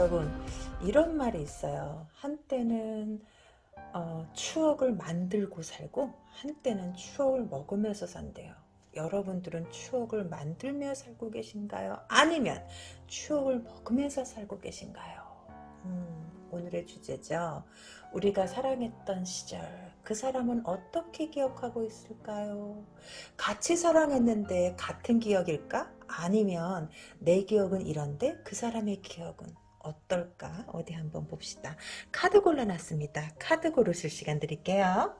여러분 이런 말이 있어요. 한때는 어, 추억을 만들고 살고 한때는 추억을 먹으면서 산대요. 여러분들은 추억을 만들며 살고 계신가요? 아니면 추억을 먹으면서 살고 계신가요? 음, 오늘의 주제죠. 우리가 사랑했던 시절 그 사람은 어떻게 기억하고 있을까요? 같이 사랑했는데 같은 기억일까? 아니면 내 기억은 이런데 그 사람의 기억은 어떨까? 어디 한번 봅시다. 카드 골라놨습니다. 카드 고르실 시간 드릴게요.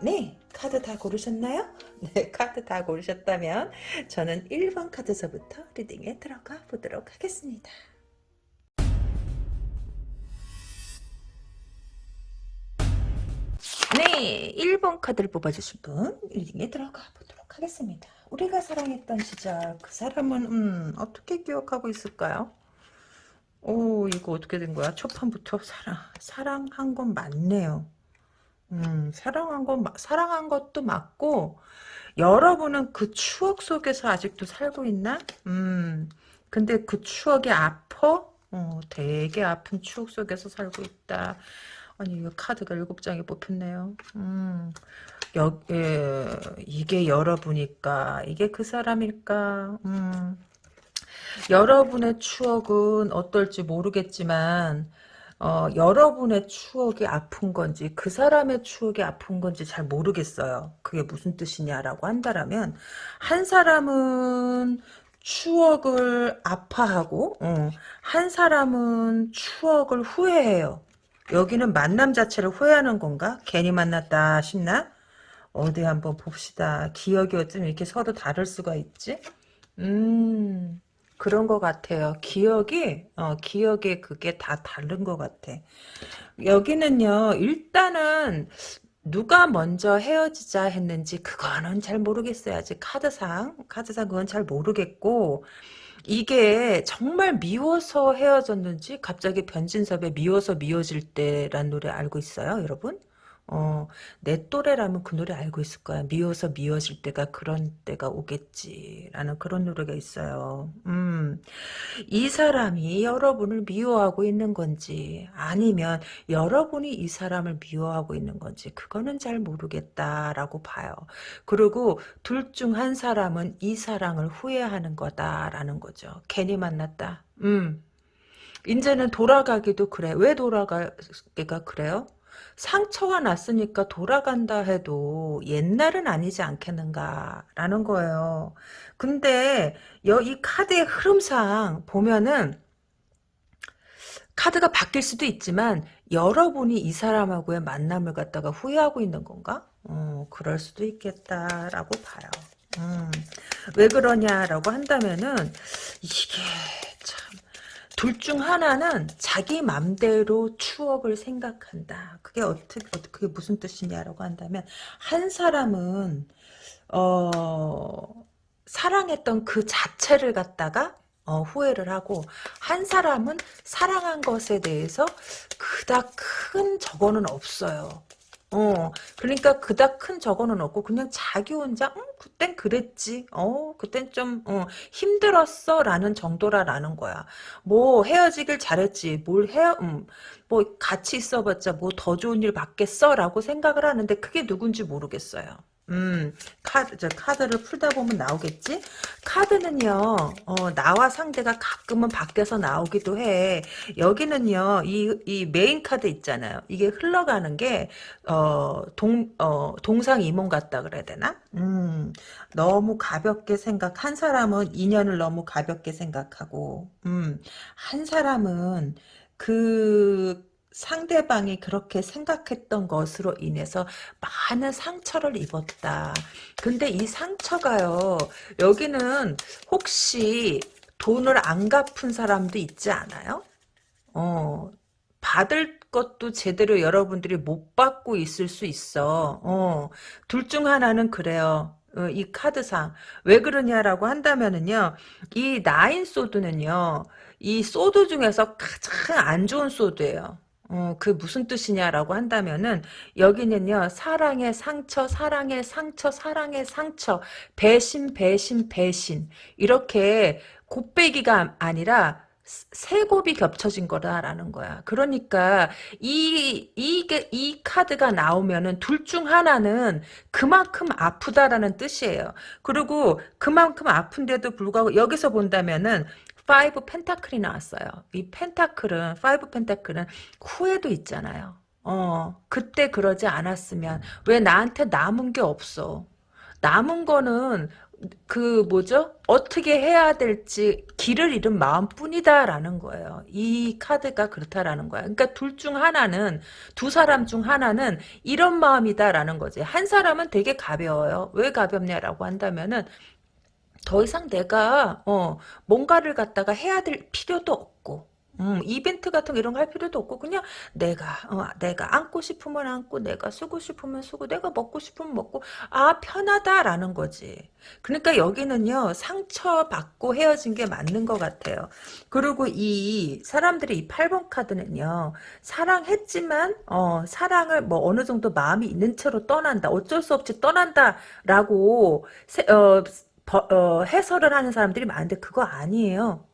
네, 카드 다 고르셨나요? 네, 카드 다 고르셨다면 저는 1번 카드서부터 리딩에 들어가 보도록 하겠습니다. 네, 1번 카드를 뽑아주실 분 리딩에 들어가 보도록 하겠습니다. 우리가 사랑했던 시절 그 사람은 음, 어떻게 기억하고 있을까요? 오 이거 어떻게 된 거야? 초판부터 사랑 사랑한 건 맞네요. 음, 사랑한 건 사랑한 것도 맞고 여러분은 그 추억 속에서 아직도 살고 있나? 음, 근데 그 추억이 아파? 어, 되게 아픈 추억 속에서 살고 있다. 아니 이거 카드가 일곱 장이 뽑혔네요. 음, 여, 예, 이게 여러분일까? 이게 그 사람일까? 음, 여러분의 추억은 어떨지 모르겠지만 어, 여러분의 추억이 아픈 건지 그 사람의 추억이 아픈 건지 잘 모르겠어요. 그게 무슨 뜻이냐라고 한다라면 한 사람은 추억을 아파하고 어, 한 사람은 추억을 후회해요. 여기는 만남 자체를 후회하는 건가? 괜히 만났다 싶나? 어디 한번 봅시다. 기억이 어쩜 이렇게 서로 다를 수가 있지? 음, 그런 것 같아요. 기억이, 어, 기억에 그게 다 다른 것 같아. 여기는요, 일단은, 누가 먼저 헤어지자 했는지, 그거는 잘 모르겠어요. 아직 카드상, 카드상 그건 잘 모르겠고, 이게 정말 미워서 헤어졌는지 갑자기 변진섭의 미워서 미워질 때란 노래 알고 있어요 여러분? 어, 내 또래라면 그 노래 알고 있을 거야. 미워서 미워질 때가 그런 때가 오겠지라는 그런 노래가 있어요. 음, 이 사람이 여러분을 미워하고 있는 건지 아니면 여러분이 이 사람을 미워하고 있는 건지 그거는 잘 모르겠다라고 봐요. 그리고 둘 중 한 사람은 이 사랑을 후회하는 거다라는 거죠. 괜히 만났다. 음. 이제는 돌아가기도 그래. 왜 돌아가기가 그래요? 상처가 났으니까 돌아간다 해도 옛날은 아니지 않겠는가라는 거예요. 근데 이 카드의 흐름상 보면은 카드가 바뀔 수도 있지만 여러분이 이 사람하고의 만남을 갖다가 후회하고 있는 건가? 어, 그럴 수도 있겠다라고 봐요. 음, 왜 그러냐라고 한다면은 이게 둘 중 하나는 자기 맘대로 추억을 생각한다. 그게 어떻게, 그게 무슨 뜻이냐라고 한다면, 한 사람은, 어, 사랑했던 그 자체를 갖다가, 어, 후회를 하고, 한 사람은 사랑한 것에 대해서 그닥 큰 적어는 없어요. 어, 그러니까 그닥 큰 적어는 없고 그냥 자기 혼자 음, 그땐 그랬지. 어, 그땐 좀 어, 힘들었어 라는 정도라라는 거야. 뭐 헤어지길 잘했지. 뭘 헤어 음, 뭐 같이 있어봤자 뭐 더 좋은 일 받겠어 라고 생각을 하는데 그게 누군지 모르겠어요. 음, 카드, 저 카드를 풀다 보면 나오겠지? 카드는요, 어, 나와 상대가 가끔은 밖에서 나오기도 해. 여기는요, 이, 이 메인 카드 있잖아요. 이게 흘러가는 게, 어, 동, 어, 동상이몽 같다 그래야 되나? 음, 너무 가볍게 생각, 한 사람은 인연을 너무 가볍게 생각하고, 음, 한 사람은 그, 상대방이 그렇게 생각했던 것으로 인해서 많은 상처를 입었다. 근데 이 상처가요. 여기는 혹시 돈을 안 갚은 사람도 있지 않아요? 어, 받을 것도 제대로 여러분들이 못 받고 있을 수 있어. 어, 둘 중 하나는 그래요. 어, 이 카드상. 왜 그러냐라고 한다면은요, 이 나인 소드는요, 이 소드 중에서 가장 안 좋은 소드예요. 어, 그 무슨 뜻이냐라고 한다면은 여기는요 사랑의 상처 사랑의 상처 사랑의 상처 배신 배신 배신 이렇게 곱빼기가 아니라 세 곱이 겹쳐진 거다라는 거야. 그러니까 이 이게 이 카드가 나오면은 둘 중 하나는 그만큼 아프다라는 뜻이에요. 그리고 그만큼 아픈데도 불구하고 여기서 본다면은 five pentacle이 나왔어요. 이 pentacle은 five pentacle은 후회도 있잖아요. 어 그때 그러지 않았으면 왜 나한테 남은 게 없어. 남은 거는 그 뭐죠? 어떻게 해야 될지 길을 잃은 마음뿐이다라는 거예요. 이 카드가 그렇다라는 거야. 그러니까 둘 중 하나는 두 사람 중 하나는 이런 마음이다라는 거지. 한 사람은 되게 가벼워요. 왜 가볍냐라고 한다면은 더 이상 내가 어 뭔가를 갖다가 해야 될 필요도 없고 음, 이벤트 같은 거 이런 거 할 필요도 없고 그냥 내가 어, 내가 안고 싶으면 안고 내가 쓰고 싶으면 쓰고 내가 먹고 싶으면 먹고 아 편하다라는 거지. 그러니까 여기는요 상처받고 헤어진 게 맞는 것 같아요. 그리고 이 사람들이 이 8번 카드는요 사랑했지만 어, 사랑을 뭐 어느 정도 마음이 있는 채로 떠난다 어쩔 수 없이 떠난다 라고 세, 어, 버, 어, 해설을 하는 사람들이 많은데 그거 아니에요.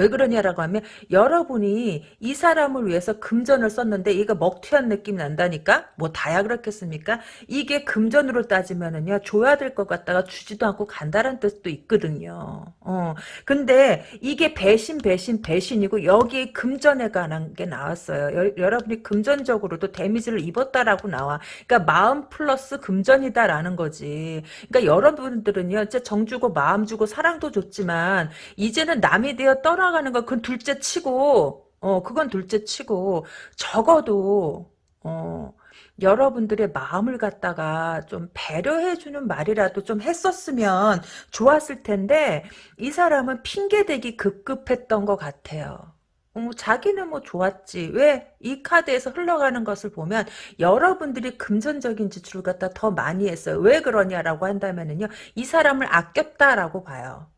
왜 그러냐라고 하면 여러분이 이 사람을 위해서 금전을 썼는데 이거 먹튀한 느낌이 난다니까? 뭐 다야 그렇겠습니까? 이게 금전으로 따지면은요 줘야 될 것 같다가 주지도 않고 간다는 뜻도 있거든요. 어 근데 이게 배신 배신 배신이고 여기에 금전에 관한 게 나왔어요. 여, 여러분이 금전적으로도 데미지를 입었다라고 나와. 그러니까 마음 플러스 금전이다라는 거지. 그러니까 여러분들은요 진짜 정 주고 마음 주고 사랑도 줬지만 이제는 남이 되어 떠나 살아가는 건 그건 둘째 치고 어 그건 둘째 치고 적어도 어 여러분들의 마음을 갖다가 좀 배려해주는 말이라도 좀 했었으면 좋았을 텐데 이 사람은 핑계대기 급급했던 것 같아요. 어, 자기는 뭐 좋았지. 왜? 이 카드에서 흘러가는 것을 보면 여러분들이 금전적인 지출을 갖다 더 많이 했어요. 왜 그러냐라고 한다면은요. 이 사람을 아꼈다라고 봐요.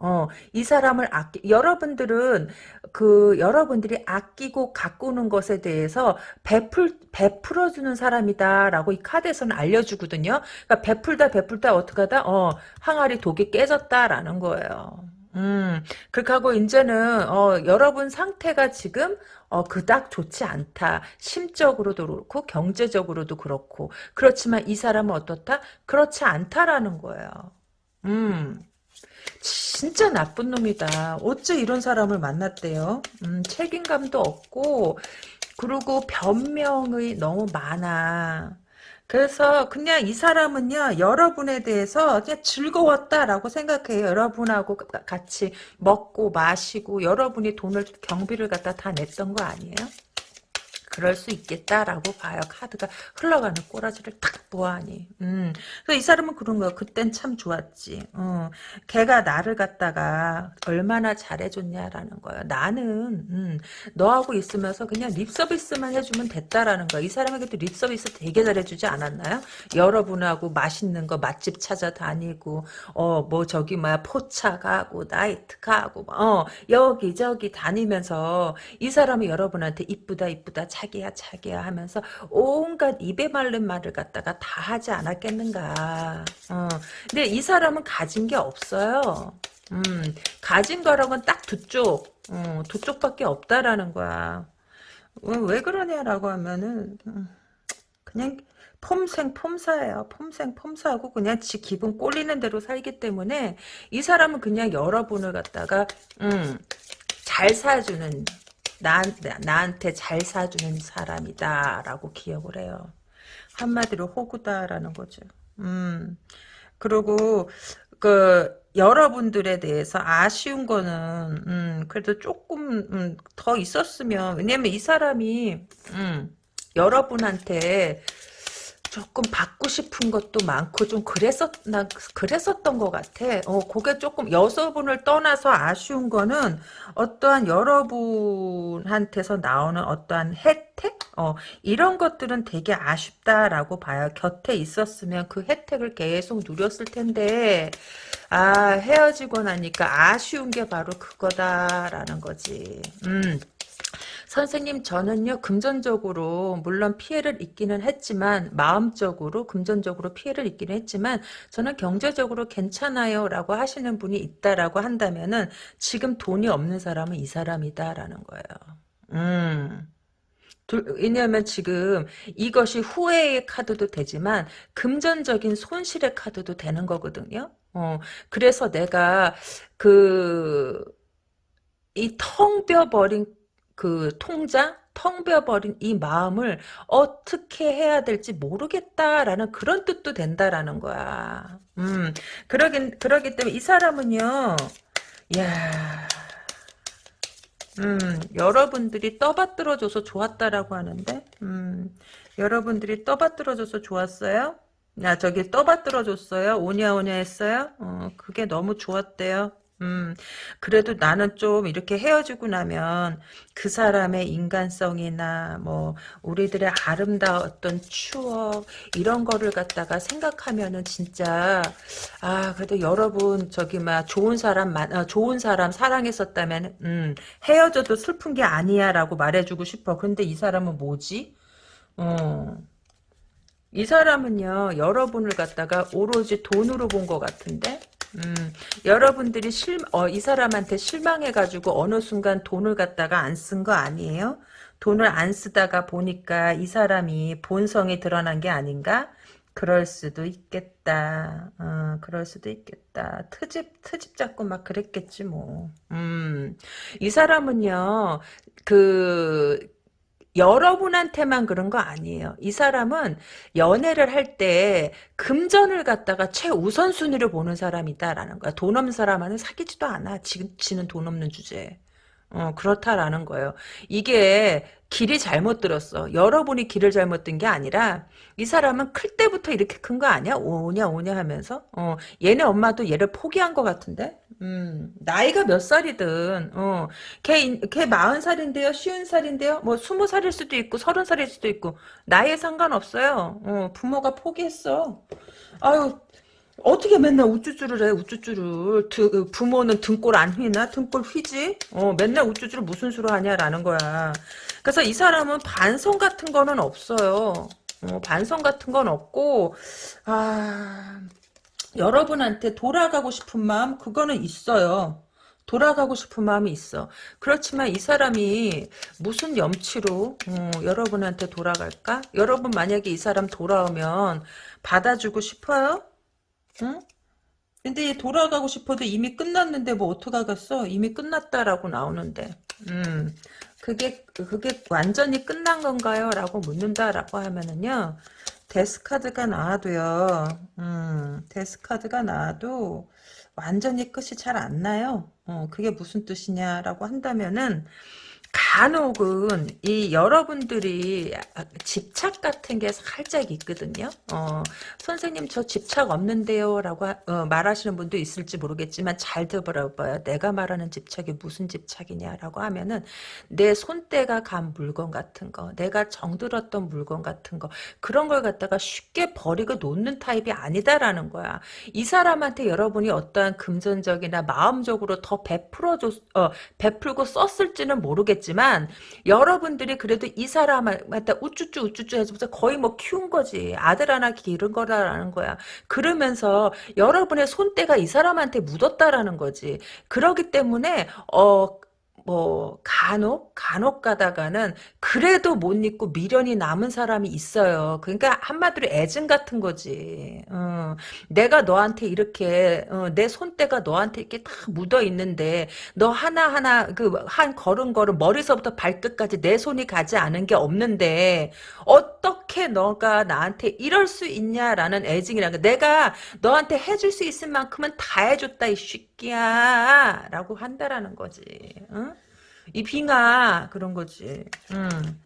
어, 이 사람을 아끼, 여러분들은, 그, 여러분들이 아끼고 가꾸는 것에 대해서 베풀, 베풀어주는 사람이다라고 이 카드에서는 알려주거든요. 그러니까 베풀다, 베풀다, 어떡 하다, 어, 항아리 독이 깨졌다라는 거예요. 음, 그렇게 하고, 이제는, 어, 여러분 상태가 지금, 어, 그닥 좋지 않다. 심적으로도 그렇고, 경제적으로도 그렇고. 그렇지만 이 사람은 어떻다? 그렇지 않다라는 거예요. 음. 진짜 나쁜 놈이다. 어째 이런 사람을 만났대요. 음, 책임감도 없고 그리고 변명이 너무 많아. 그래서 그냥 이 사람은요 여러분에 대해서 그냥 즐거웠다라고 생각해요 여러분하고 같이 먹고 마시고 여러분이 돈을 경비를 갖다 다 냈던 거 아니에요 그럴 수 있겠다라고 봐요. 카드가 흘러가는 꼬라지를 탁 보아하니. 음. 그래서 이 사람은 그런 거야. 그땐 참 좋았지. 어. 걔가 나를 갖다가 얼마나 잘해줬냐라는 거야. 나는 음, 너하고 있으면서 그냥 립 서비스만 해주면 됐다라는 거야. 이 사람에게도 립 서비스 되게 잘해주지 않았나요? 여러분하고 맛있는 거 맛집 찾아다니고 어 뭐 저기 뭐야 포차 가고 나이트 가고 어 여기저기 다니면서 이 사람이 여러분한테 이쁘다 이쁘다 자 자기야 자기야 하면서 온갖 입에 말른 말을 갖다가 다 하지 않았겠는가. 어. 근데 이 사람은 가진 게 없어요. 음, 가진 거라고는 딱 두 쪽, 어, 두 쪽밖에 없다라는 거야. 왜, 왜 그러냐라고 하면은 음, 그냥 폼생 폼사예요. 폼생 폼사하고 그냥 지 기분 꼴리는 대로 살기 때문에 이 사람은 그냥 여러분을 갖다가 음, 잘 사주는 나, 나한테 잘 사주는 사람이다 라고 기억을 해요. 한마디로 호구다라는 거죠. 음. 그리고 그 여러분들에 대해서 아쉬운 거는 음, 그래도 조금 음, 더 있었으면 왜냐면 이 사람이 음, 여러분한테 조금 받고 싶은 것도 많고 좀 그랬었 나 그랬었던 것 같아. 어, 그게 조금 여서분을 떠나서 아쉬운 거는 어떠한 여러분한테서 나오는 어떠한 혜택, 어, 이런 것들은 되게 아쉽다라고 봐요. 곁에 있었으면 그 혜택을 계속 누렸을 텐데, 아 헤어지고 나니까 아쉬운 게 바로 그거다라는 거지. 음. 선생님 저는요 금전적으로 물론 피해를 입기는 했지만 마음적으로 금전적으로 피해를 입기는 했지만 저는 경제적으로 괜찮아요 라고 하시는 분이 있다라고 한다면은 지금 돈이 없는 사람은 이 사람이다 라는 거예요. 음. 왜냐하면 지금 이것이 후회의 카드도 되지만 금전적인 손실의 카드도 되는 거거든요. 어, 그래서 내가 그 이 텅 비어버린 그 통장 텅 비어버린 이 마음을 어떻게 해야 될지 모르겠다라는 그런 뜻도 된다라는 거야. 음, 그러긴 그러기 때문에 이 사람은요. 야, 음, 여러분들이 떠받들어줘서 좋았다라고 하는데, 음, 여러분들이 떠받들어줘서 좋았어요? 야, 저기 떠받들어줬어요? 오냐 오냐 했어요? 어, 그게 너무 좋았대요. 음, 그래도 나는 좀 이렇게 헤어지고 나면 그 사람의 인간성이나 뭐 우리들의 아름다웠던 추억 이런 거를 갖다가 생각하면은 진짜 아 그래도 여러분 저기 막 좋은 사람 만 어, 좋은 사람 사랑했었다면 음, 헤어져도 슬픈 게 아니야라고 말해주고 싶어. 근데 이 사람은 뭐지? 어. 이 사람은요 여러분을 갖다가 오로지 돈으로 본 것 같은데 음, 여러분들이 실, 어, 이 사람한테 실망해가지고 어느 순간 돈을 갖다가 안 쓴 거 아니에요? 돈을 안 쓰다가 보니까 이 사람이 본성이 드러난 게 아닌가? 그럴 수도 있겠다. 어, 그럴 수도 있겠다. 트집, 트집 잡고 막 그랬겠지, 뭐. 음, 이 사람은요, 그, 여러분한테만 그런 거 아니에요. 이 사람은 연애를 할 때 금전을 갖다가 최우선순위를 보는 사람이다라는 거야. 돈 없는 사람하는 사귀지도 않아. 지는 돈 없는 주제에. 어, 그렇다라는 거예요. 이게 길이 잘못 들었어. 여러분이 길을 잘못 든 게 아니라 이 사람은 클 때부터 이렇게 큰 거 아니야? 오냐 오냐 하면서 어, 얘네 엄마도 얘를 포기한 것 같은데 음, 나이가 몇 살이든 어, 걔, 걔 마흔 살인데요 쉬운 살인데요 뭐 스무 살일 수도 있고 서른 살일 수도 있고 나이에 상관없어요 어, 부모가 포기했어 아유 어떻게 맨날 우쭈쭈를 해, 우쭈쭈를. 드, 그 부모는 등골 안 휘나? 등골 휘지? 어, 맨날 우쭈쭈를 무슨 수로 하냐라는 거야. 그래서 이 사람은 반성 같은 거는 없어요. 어, 반성 같은 건 없고, 아, 여러분한테 돌아가고 싶은 마음, 그거는 있어요. 돌아가고 싶은 마음이 있어. 그렇지만 이 사람이 무슨 염치로 어, 여러분한테 돌아갈까? 여러분 만약에 이 사람 돌아오면 받아주고 싶어요? 응? 근데 돌아가고 싶어도 이미 끝났는데 뭐 어떡하겠어? 이미 끝났다라고 나오는데. 음. 그게 그게 완전히 끝난 건가요? 라고 묻는다라고 하면은요. 데스카드가 나와도요. 음. 데스카드가 나와도 완전히 끝이 잘 안 나요. 어, 그게 무슨 뜻이냐라고 한다면은 간혹은 이 여러분들이 집착 같은 게 살짝 있거든요. 어, 선생님 저 집착 없는데요 라고 어, 말하시는 분도 있을지 모르겠지만 잘 들어봐요. 내가 말하는 집착이 무슨 집착이냐라고 하면은 내 손때가 간 물건 같은 거 내가 정들었던 물건 같은 거 그런 걸 갖다가 쉽게 버리고 놓는 타입이 아니다라는 거야. 이 사람한테 여러분이 어떠한 금전적이나 마음적으로 더 베풀어 줬, 어, 베풀고 썼을지는 모르겠지만 모르겠지만 여러분들이 그래도 이 사람한테 우쭈쭈 우쭈쭈 해서부터 거의 뭐 키운 거지. 아들 하나 기른 거라는 거야. 그러면서 여러분의 손때가 이 사람한테 묻었다라는 거지. 그러기 때문에 어 뭐 간혹 간혹 가다가는 그래도 못 잊고 미련이 남은 사람이 있어요. 그러니까 한마디로 애증 같은 거지. 어, 내가 너한테 이렇게 어, 내 손때가 너한테 이렇게 다 묻어 있는데 너 하나 하나 그 한 걸음 걸음 머리서부터 발끝까지 내 손이 가지 않은 게 없는데 어떻게 너가 나한테 이럴 수 있냐라는 애증이라는 내가 너한테 해줄 수 있을 만큼은 다 해줬다 이 새끼야 라고 한다라는 거지. 응? 이 빙하 그런 거지. 음.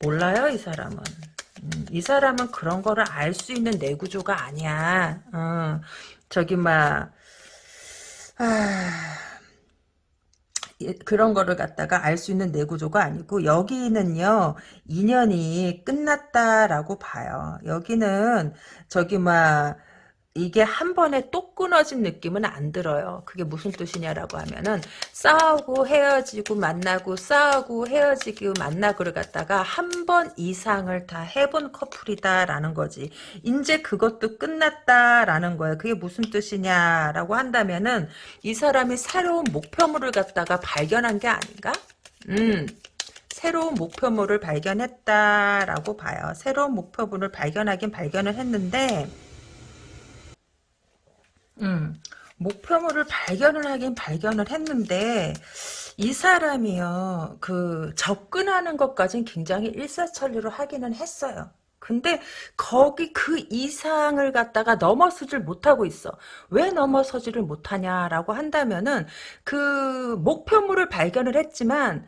몰라요 이 사람은. 음, 이 사람은 그런 거를 알 수 있는 내 구조가 아니야. 어, 저기 막 아, 그런 거를 갖다가 알 수 있는 내구조가 아니고 여기는요 인연이 끝났다라고 봐요. 여기는 저기 막 이게 한 번에 또 끊어진 느낌은 안 들어요. 그게 무슨 뜻이냐라고 하면은 싸우고 헤어지고 만나고 싸우고 헤어지고 만나고를 갖다가 한 번 이상을 다 해본 커플이다라는 거지. 이제 그것도 끝났다라는 거예요. 그게 무슨 뜻이냐라고 한다면은 이 사람이 새로운 목표물을 갖다가 발견한 게 아닌가? 음. 새로운 목표물을 발견했다라고 봐요. 새로운 목표물을 발견하긴 발견을 했는데 음, 목표물을 발견을 하긴 발견을 했는데 이 사람이요 그 접근하는 것까진 굉장히 일사천리로 하기는 했어요. 근데 거기 그 이상을 갖다가 넘어서질 못하고 있어. 왜 넘어서지를 못하냐라고 한다면은 그 목표물을 발견을 했지만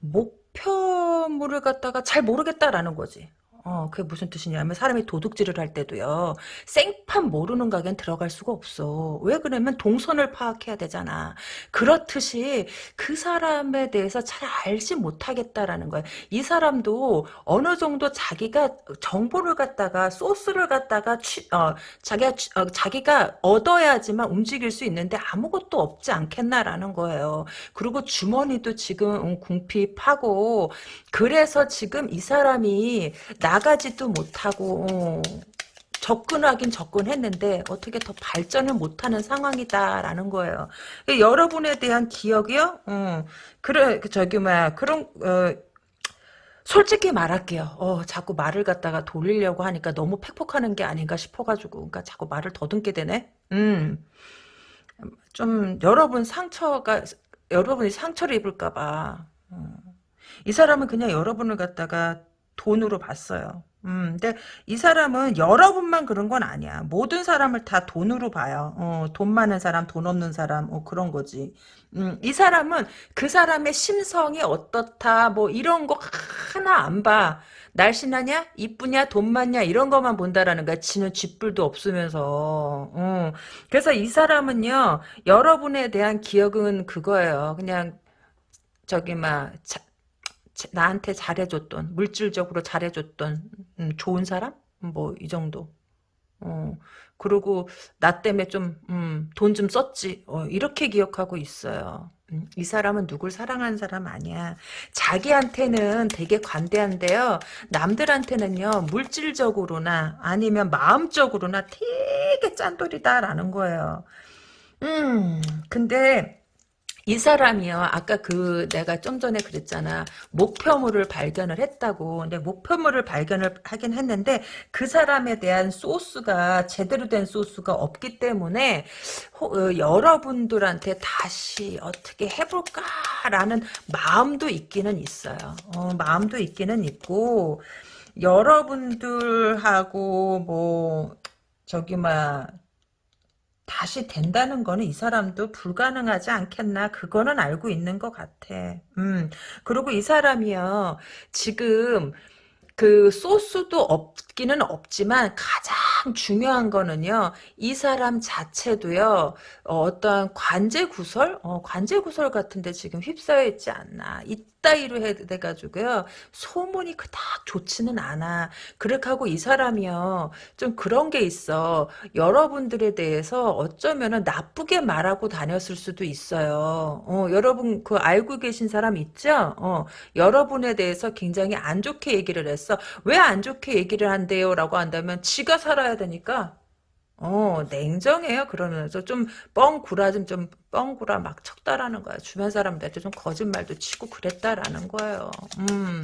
목표물을 갖다가 잘 모르겠다라는 거지. 어, 그게 무슨 뜻이냐면 사람이 도둑질을 할 때도요. 생판 모르는 가게는 들어갈 수가 없어. 왜 그러면 동선을 파악해야 되잖아. 그렇듯이 그 사람에 대해서 잘 알지 못하겠다라는 거야. 이 사람도 어느 정도 자기가 정보를 갖다가 소스를 갖다가 취, 어, 자기가 취- 어, 자기가 얻어야지만 움직일 수 있는데 아무것도 없지 않겠나라는 거예요. 그리고 주머니도 지금 음, 궁핍하고 그래서 지금 이 사람이 나 가지도 못하고 어, 접근하긴 접근했는데 어떻게 더 발전을 못하는 상황이다라는 거예요. 여러분에 대한 기억이요? 어, 그래 그 저기 뭐야 그런 어, 솔직히 말할게요. 어, 자꾸 말을 갖다가 돌리려고 하니까 너무 팩폭하는 게 아닌가 싶어가지고 그러니까 자꾸 말을 더듬게 되네. 음, 좀 여러분 상처가 여러분이 상처를 입을까봐. 이 사람은 그냥 여러분을 갖다가 돈으로 봤어요. 음, 근데 이 사람은 여러분만 그런 건 아니야. 모든 사람을 다 돈으로 봐요. 어, 돈 많은 사람, 돈 없는 사람, 어, 그런 거지. 음, 이 사람은 그 사람의 심성이 어떻다, 뭐, 이런 거 하나 안 봐. 날씬하냐? 이쁘냐? 돈 많냐? 이런 것만 본다라는 거야. 지는 쥐뿔도 없으면서. 어. 그래서 이 사람은요, 여러분에 대한 기억은 그거예요. 그냥, 저기, 막, 자- 나한테 잘해줬던 물질적으로 잘해줬던 음, 좋은 사람? 뭐 이 정도. 어 그리고 나 때문에 좀 돈좀 썼지. 어, 이렇게 기억하고 있어요. 음, 이 사람은 누굴 사랑하는 사람 아니야. 자기한테는 되게 관대한데요. 남들한테는요 물질적으로나 아니면 마음적으로나 되게 짠돌이다라는 거예요. 음 근데 이 사람이요. 아까 그 내가 좀 전에 그랬잖아. 목표물을 발견을 했다고. 근데 목표물을 발견을 하긴 했는데 그 사람에 대한 소스가 제대로 된 소스가 없기 때문에 호- 어, 여러분들한테 다시 어떻게 해볼까라는 마음도 있기는 있어요. 어, 마음도 있기는 있고 여러분들하고 뭐 저기 막 다시 된다는 거는 이 사람도 불가능하지 않겠나 그거는 알고 있는 것 같아. 음. 그리고 이 사람이요. 지금 그 소스도 없기는 없지만 가장 중요한 거는요. 이 사람 자체도요. 어, 어떠한 관제 구설? 어, 관제 구설 같은데 지금 휩싸여 있지 않나. 이 따위로 해 돼가지고요. 소문이 그닥 좋지는 않아. 그렇게 하고 이 사람이요. 좀 그런 게 있어. 여러분들에 대해서 어쩌면은 나쁘게 말하고 다녔을 수도 있어요. 어, 여러분 그 알고 계신 사람 있죠? 어, 여러분에 대해서 굉장히 안 좋게 얘기를 했어. 왜 안 좋게 얘기를 한대요? 라고 한다면 지가 살아야 되니까 어, 냉정해요. 그러면서 좀 뻥구라 좀, 좀 뻥구라 막 쳤다라는 거야. 주변 사람들한테 좀 거짓말도 치고 그랬다라는 거예요. 음.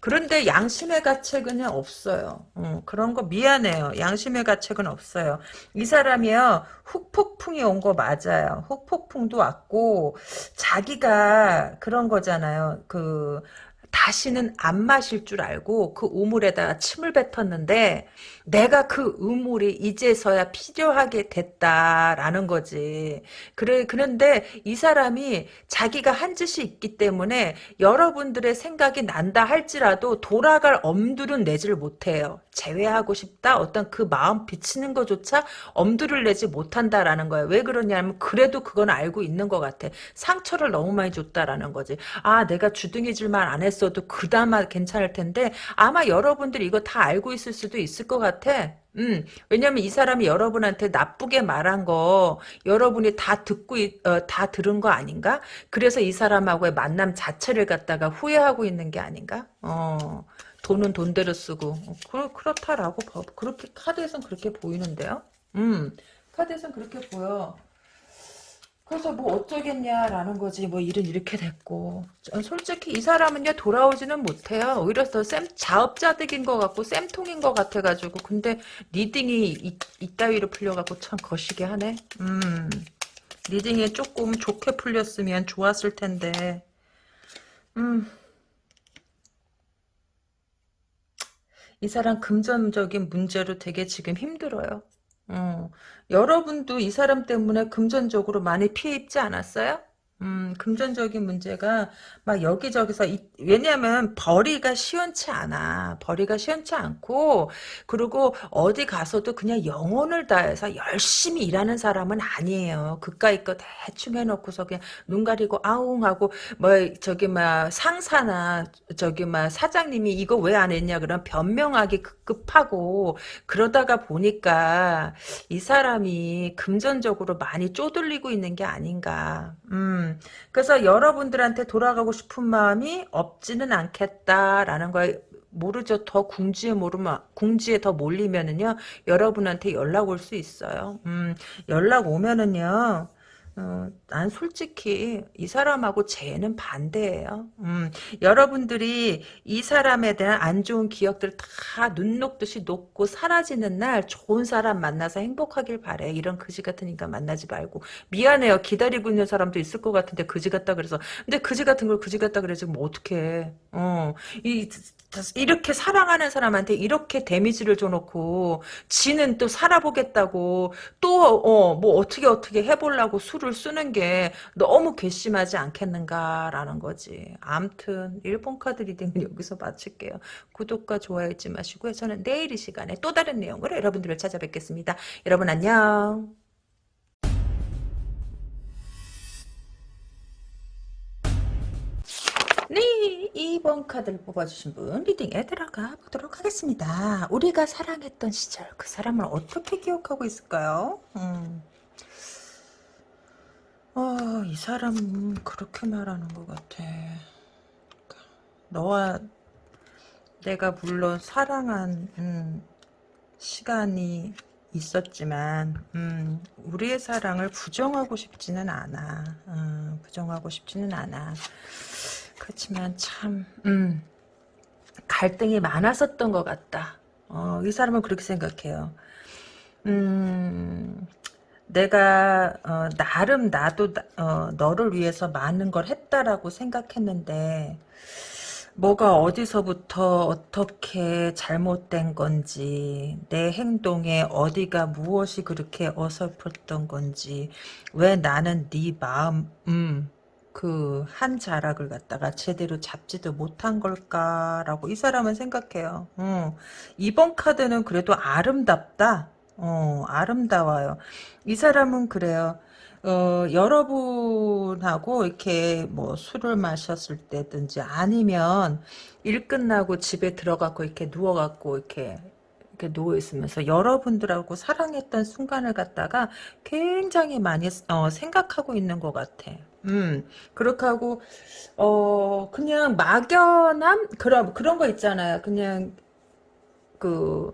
그런데 양심의 가책은 없어요. 음, 그런 거 미안해요. 양심의 가책은 없어요. 이 사람이요. 훅폭풍이 온 거 맞아요. 훅폭풍도 왔고 자기가 그런 거잖아요. 그 다시는 안 마실 줄 알고 그 우물에다가 침을 뱉었는데 내가 그 우물이 이제서야 필요하게 됐다라는 거지. 그래 그런데 이 사람이 자기가 한 짓이 있기 때문에 여러분들의 생각이 난다 할지라도 돌아갈 엄두는 내질 못해요. 제외하고 싶다 어떤 그 마음 비치는 것조차 엄두를 내지 못한다라는 거예요. 왜 그러냐면 그래도 그건 알고 있는 것 같아. 상처를 너무 많이 줬다라는 거지. 아 내가 주둥이질만 안 했어 도 그나마 괜찮을 텐데 아마 여러분들이 이거 다 알고 있을 수도 있을 것 같아. 음, 왜냐면 이 사람이 여러분한테 나쁘게 말한 거 여러분이 다 듣고 있- 어, 다 들은 거 아닌가? 그래서 이 사람하고의 만남 자체를 갖다가 후회하고 있는 게 아닌가? 어, 돈은 돈대로 쓰고 어, 그, 그렇다라고 봐. 그렇게 카드에선 그렇게 보이는데요. 음, 카드에선 그렇게 보여. 그래서 뭐 어쩌겠냐라는 거지. 뭐 일은 이렇게 됐고. 저- 솔직히 이 사람은요 돌아오지는 못해요. 오히려 더쌤 자업자득인 것 같고 쌤통인 것 같아가지고 근데 reading이 이, 이따위로 풀려갖고 참 거시기 하네. 음. reading이 조금 좋게 풀렸으면 좋았을 텐데. 음. 이 사람 금전적인 문제로 되게 지금 힘들어요 어, 여러분도 이 사람 때문에 금전적으로 많이 피해 입지 않았어요? 음, 금전적인 문제가 막 여기저기서 이- 왜냐면 벌이가 시원치 않아. 벌이가 시원치 않고 그리고 어디 가서도 그냥 영혼을 다해서 열심히 일하는 사람은 아니에요. 그까이 거 대충 해놓고서 그냥 눈 가리고 아웅하고 뭐 저기 막 상사나 저기 막 사장님이 이거 왜 안 했냐 그런 변명하기 급급하고 그러다가 보니까 이 사람이 금전적으로 많이 쪼들리고 있는 게 아닌가. 음. 그래서 여러분들한테 돌아가고 싶은 마음이 없지는 않겠다라는 걸 모르죠. 더 궁지에 모르면 궁지에 더 몰리면은요. 여러분한테 연락 올 수 있어요. 음. 연락 오면은요. 어, 난 솔직히 이 사람하고 쟤는 반대예요. 음, 여러분들이 이 사람에 대한 안 좋은 기억들 다 눈 녹듯이 녹고 사라지는 날 좋은 사람 만나서 행복하길 바래. 이런 그지 같은 인간 만나지 말고. 미안해요. 기다리고 있는 사람도 있을 것 같은데 그지 같다 그래서. 근데 그지 같은 걸 그지 같다 그래서 뭐 어떡해. 어, 이, 이렇게 사랑하는 사람한테 이렇게 데미지를 줘놓고 지는 또 살아보겠다고 또 어 뭐 어떻게 어떻게 해보려고 수를 쓰는 게 너무 괘씸하지 않겠는가라는 거지. 암튼 1번 카드 reading은 여기서 마칠게요. 구독과 좋아요 잊지 마시고요. 저는 내일 이 시간에 또 다른 내용으로 여러분들을 찾아뵙겠습니다. 여러분 안녕. 네, 2번 카드를 뽑아주신 분 reading에 들어가 보도록 하겠습니다. 우리가 사랑했던 시절 그 사람을 어떻게 기억하고 있을까요? 음. 아, 이 사람은 그렇게 말하는 것 같아. 너와 내가 물론 사랑한 음, 시간이 있었지만 음, 우리의 사랑을 부정하고 싶지는 않아. 음, 부정하고 싶지는 않아. 그렇지만 참 음, 갈등이 많았었던 것 같다. 어, 이 사람은 그렇게 생각해요. 음, 내가 어, 나름 나도 어, 너를 위해서 많은 걸 했다라고 생각했는데 뭐가 어디서부터 어떻게 잘못된 건지 내 행동에 어디가 무엇이 그렇게 어설펐던 건지 왜 나는 네 마음 음, 그 한 자락을 갖다가 제대로 잡지도 못한 걸까라고 이 사람은 생각해요. 어, 이번 카드는 그래도 아름답다. 어, 아름다워요. 이 사람은 그래요. 어, 여러분하고 이렇게 뭐 술을 마셨을 때든지 아니면 일 끝나고 집에 들어가고 이렇게 누워갖고 이렇게 이렇게 누워 있으면서 여러분들하고 사랑했던 순간을 갖다가 굉장히 많이 어, 생각하고 있는 것 같아. 음, 그렇게 하고 어 그냥 막연함? 그런 그런 거 있잖아요. 그냥 그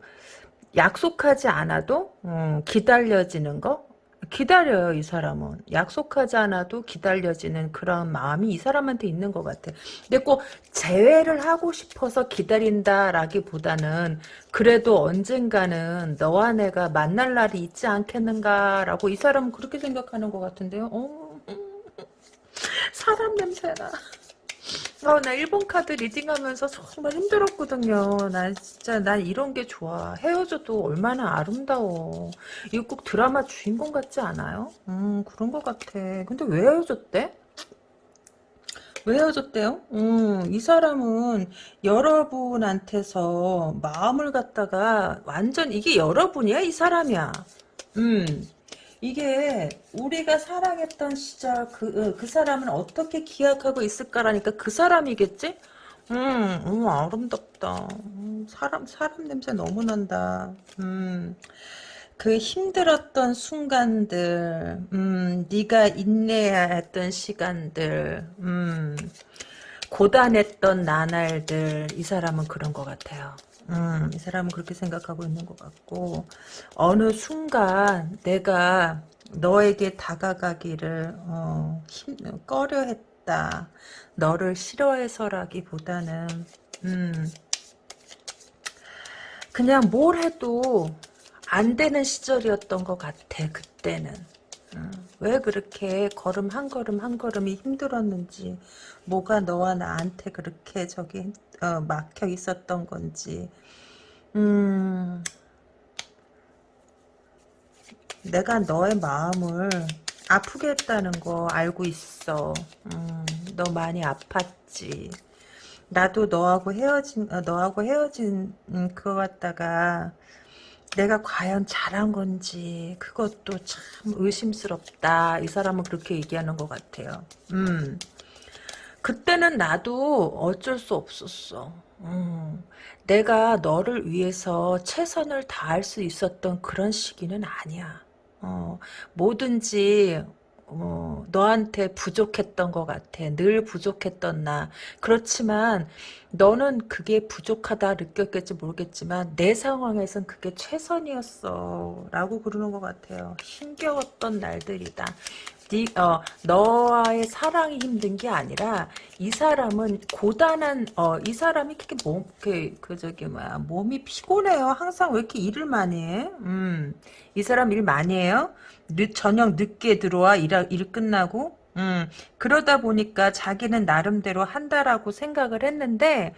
약속하지 않아도 음, 기다려지는 거? 기다려요 이 사람은. 약속하지 않아도 기다려지는 그런 마음이 이 사람한테 있는 것 같아. 근데 꼭 재회를 하고 싶어서 기다린다라기보다는 그래도 언젠가는 너와 내가 만날 날이 있지 않겠는가라고 이 사람은 그렇게 생각하는 것 같은데요. 어, 사람 냄새나 어, 나 일본 카드 리딩하면서 정말 힘들었거든요. 난 진짜 난 이런 게 좋아. 헤어져도 얼마나 아름다워. 이거 꼭 드라마 주인공 같지 않아요? 음 그런 것 같아. 근데 왜 헤어졌대? 왜 헤어졌대요? 음, 이 사람은 여러분한테서 마음을 갖다가 완전 이게 여러분이야? 이 사람이야. 음, 이게 우리가 사랑했던 시절 그, 어, 그 사람은 어떻게 기억하고 있을까라니까 그 사람이겠지? 음, 음 아름답다. 음, 사람, 사람 냄새 너무 난다. 음. 그 힘들었던 순간들, 음, 네가 인내해야 했던 시간들, 음, 고단했던 나날들, 이 사람은 그런 것 같아요. 음, 이 사람은 그렇게 생각하고 있는 것 같고, 어느 순간 내가 너에게 다가가기를, 어, 힘, 꺼려 했다. 너를 싫어해서라기보다는, 음, 그냥 뭘 해도 안 되는 시절이었던 것 같아 그때는 어, 왜 그렇게 걸음 한 걸음 한 걸음이 힘들었는지 뭐가 너와 나한테 그렇게 저기 어, 막혀 있었던 건지 음 내가 너의 마음을 아프게 했다는 거 알고 있어 음, 너 많이 아팠지 나도 너하고 헤어진 어, 너하고 헤어진 음, 그거 갖다가 내가 과연 잘한 건지 그것도 참 의심스럽다. 이 사람은 그렇게 얘기하는 것 같아요. 음. 그때는 나도 어쩔 수 없었어. 음. 내가 너를 위해서 최선을 다할 수 있었던 그런 시기는 아니야. 어, 뭐든지 어, 너한테 부족했던 것 같아. 늘 부족했던 나. 그렇지만 너는 그게 부족하다 느꼈겠지 모르겠지만 내 상황에선 그게 최선이었어. 라고 그러는 것 같아요. 힘겨웠던 날들이다. 네, 어, 너와의 사랑이 힘든 게 아니라 이 사람은 고단한 어, 이 사람이 그렇게 몸, 그, 그 저기 뭐야 몸이 피곤해요. 항상 왜 이렇게 일을 많이 해? 음, 이 사람 일 많이 해요. 늦, 저녁 늦게 들어와 일, 일 끝나고 음, 그러다 보니까 자기는 나름대로 한다라고 생각을 했는데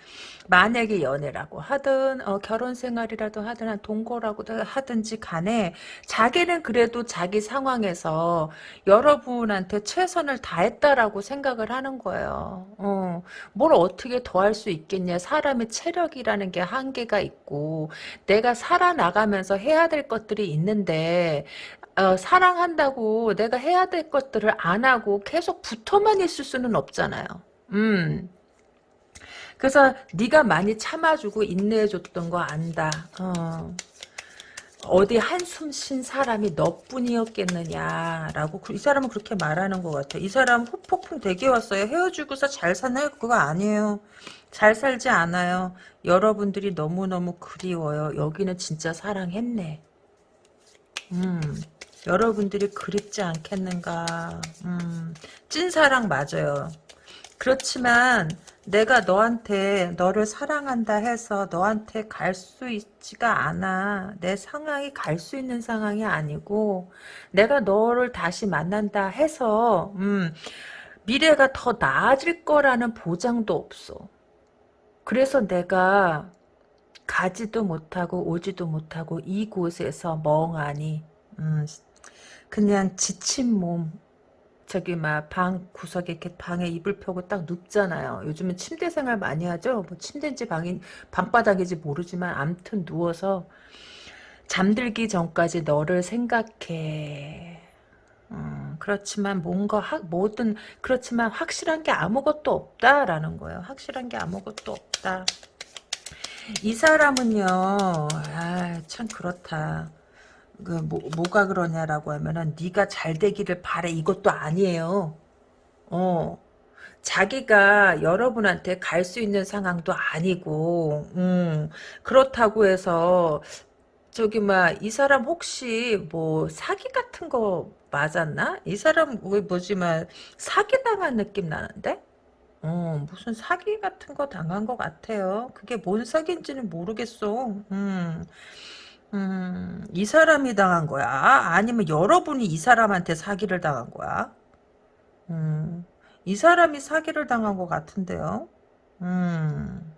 만약에 연애라고 하든 어, 결혼 생활이라도 하든 동거라고 하든지 간에 자기는 그래도 자기 상황에서 여러분한테 최선을 다했다라고 생각을 하는 거예요. 어, 뭘 어떻게 더 할 수 있겠냐. 사람의 체력이라는 게 한계가 있고 내가 살아나가면서 해야 될 것들이 있는데 어, 사랑한다고 내가 해야 될 것들을 안 하고 계속 붙어만 있을 수는 없잖아요. 음. 그래서 네가 많이 참아주고 인내해줬던 거 안다. 어. 어디 한숨 쉰 사람이 너뿐이었겠느냐라고 그, 이 사람은 그렇게 말하는 것 같아. 이 사람 후폭풍 되게 왔어요. 헤어지고서 잘 사나요? 그거 아니에요. 잘 살지 않아요. 여러분들이 너무너무 그리워요. 여기는 진짜 사랑했네. 음. 여러분들이 그립지 않겠는가. 음, 찐사랑 맞아요. 그렇지만 내가 너한테 너를 사랑한다 해서 너한테 갈 수 있지가 않아. 내 상황이 갈 수 있는 상황이 아니고 내가 너를 다시 만난다 해서 음, 미래가 더 나아질 거라는 보장도 없어. 그래서 내가 가지도 못하고 오지도 못하고 이곳에서 멍하니 음, 그냥 지친 몸 저기 막 방 구석에 이렇게 방에 이불 펴고 딱 눕잖아요. 요즘은 침대 생활 많이 하죠. 뭐 침대인지 방인 방바닥인지 모르지만 암튼 누워서 잠들기 전까지 너를 생각해. 음, 그렇지만 뭔가 하, 뭐든 그렇지만 확실한 게 아무것도 없다라는 거예요. 확실한 게 아무것도 없다. 이 사람은요, 아, 참 그렇다. 그 뭐, 뭐가 그러냐라고 하면은 네가 잘 되기를 바래 이것도 아니에요. 어. 자기가 여러분한테 갈 수 있는 상황도 아니고, 음, 그렇다고 해서, 저기, 막, 이 사람 혹시, 뭐, 사기 같은 거 맞았나? 이 사람, 왜, 뭐지만, 사기 당한 느낌 나는데? 어, 무슨 사기 같은 거 당한 것 같아요. 그게 뭔 사기인지는 모르겠어. 음. 음, 이 사람이 당한 거야? 아니면 여러분이 이 사람한테 사기를 당한 거야? 음, 이 사람이 사기를 당한 것 같은데요? 음,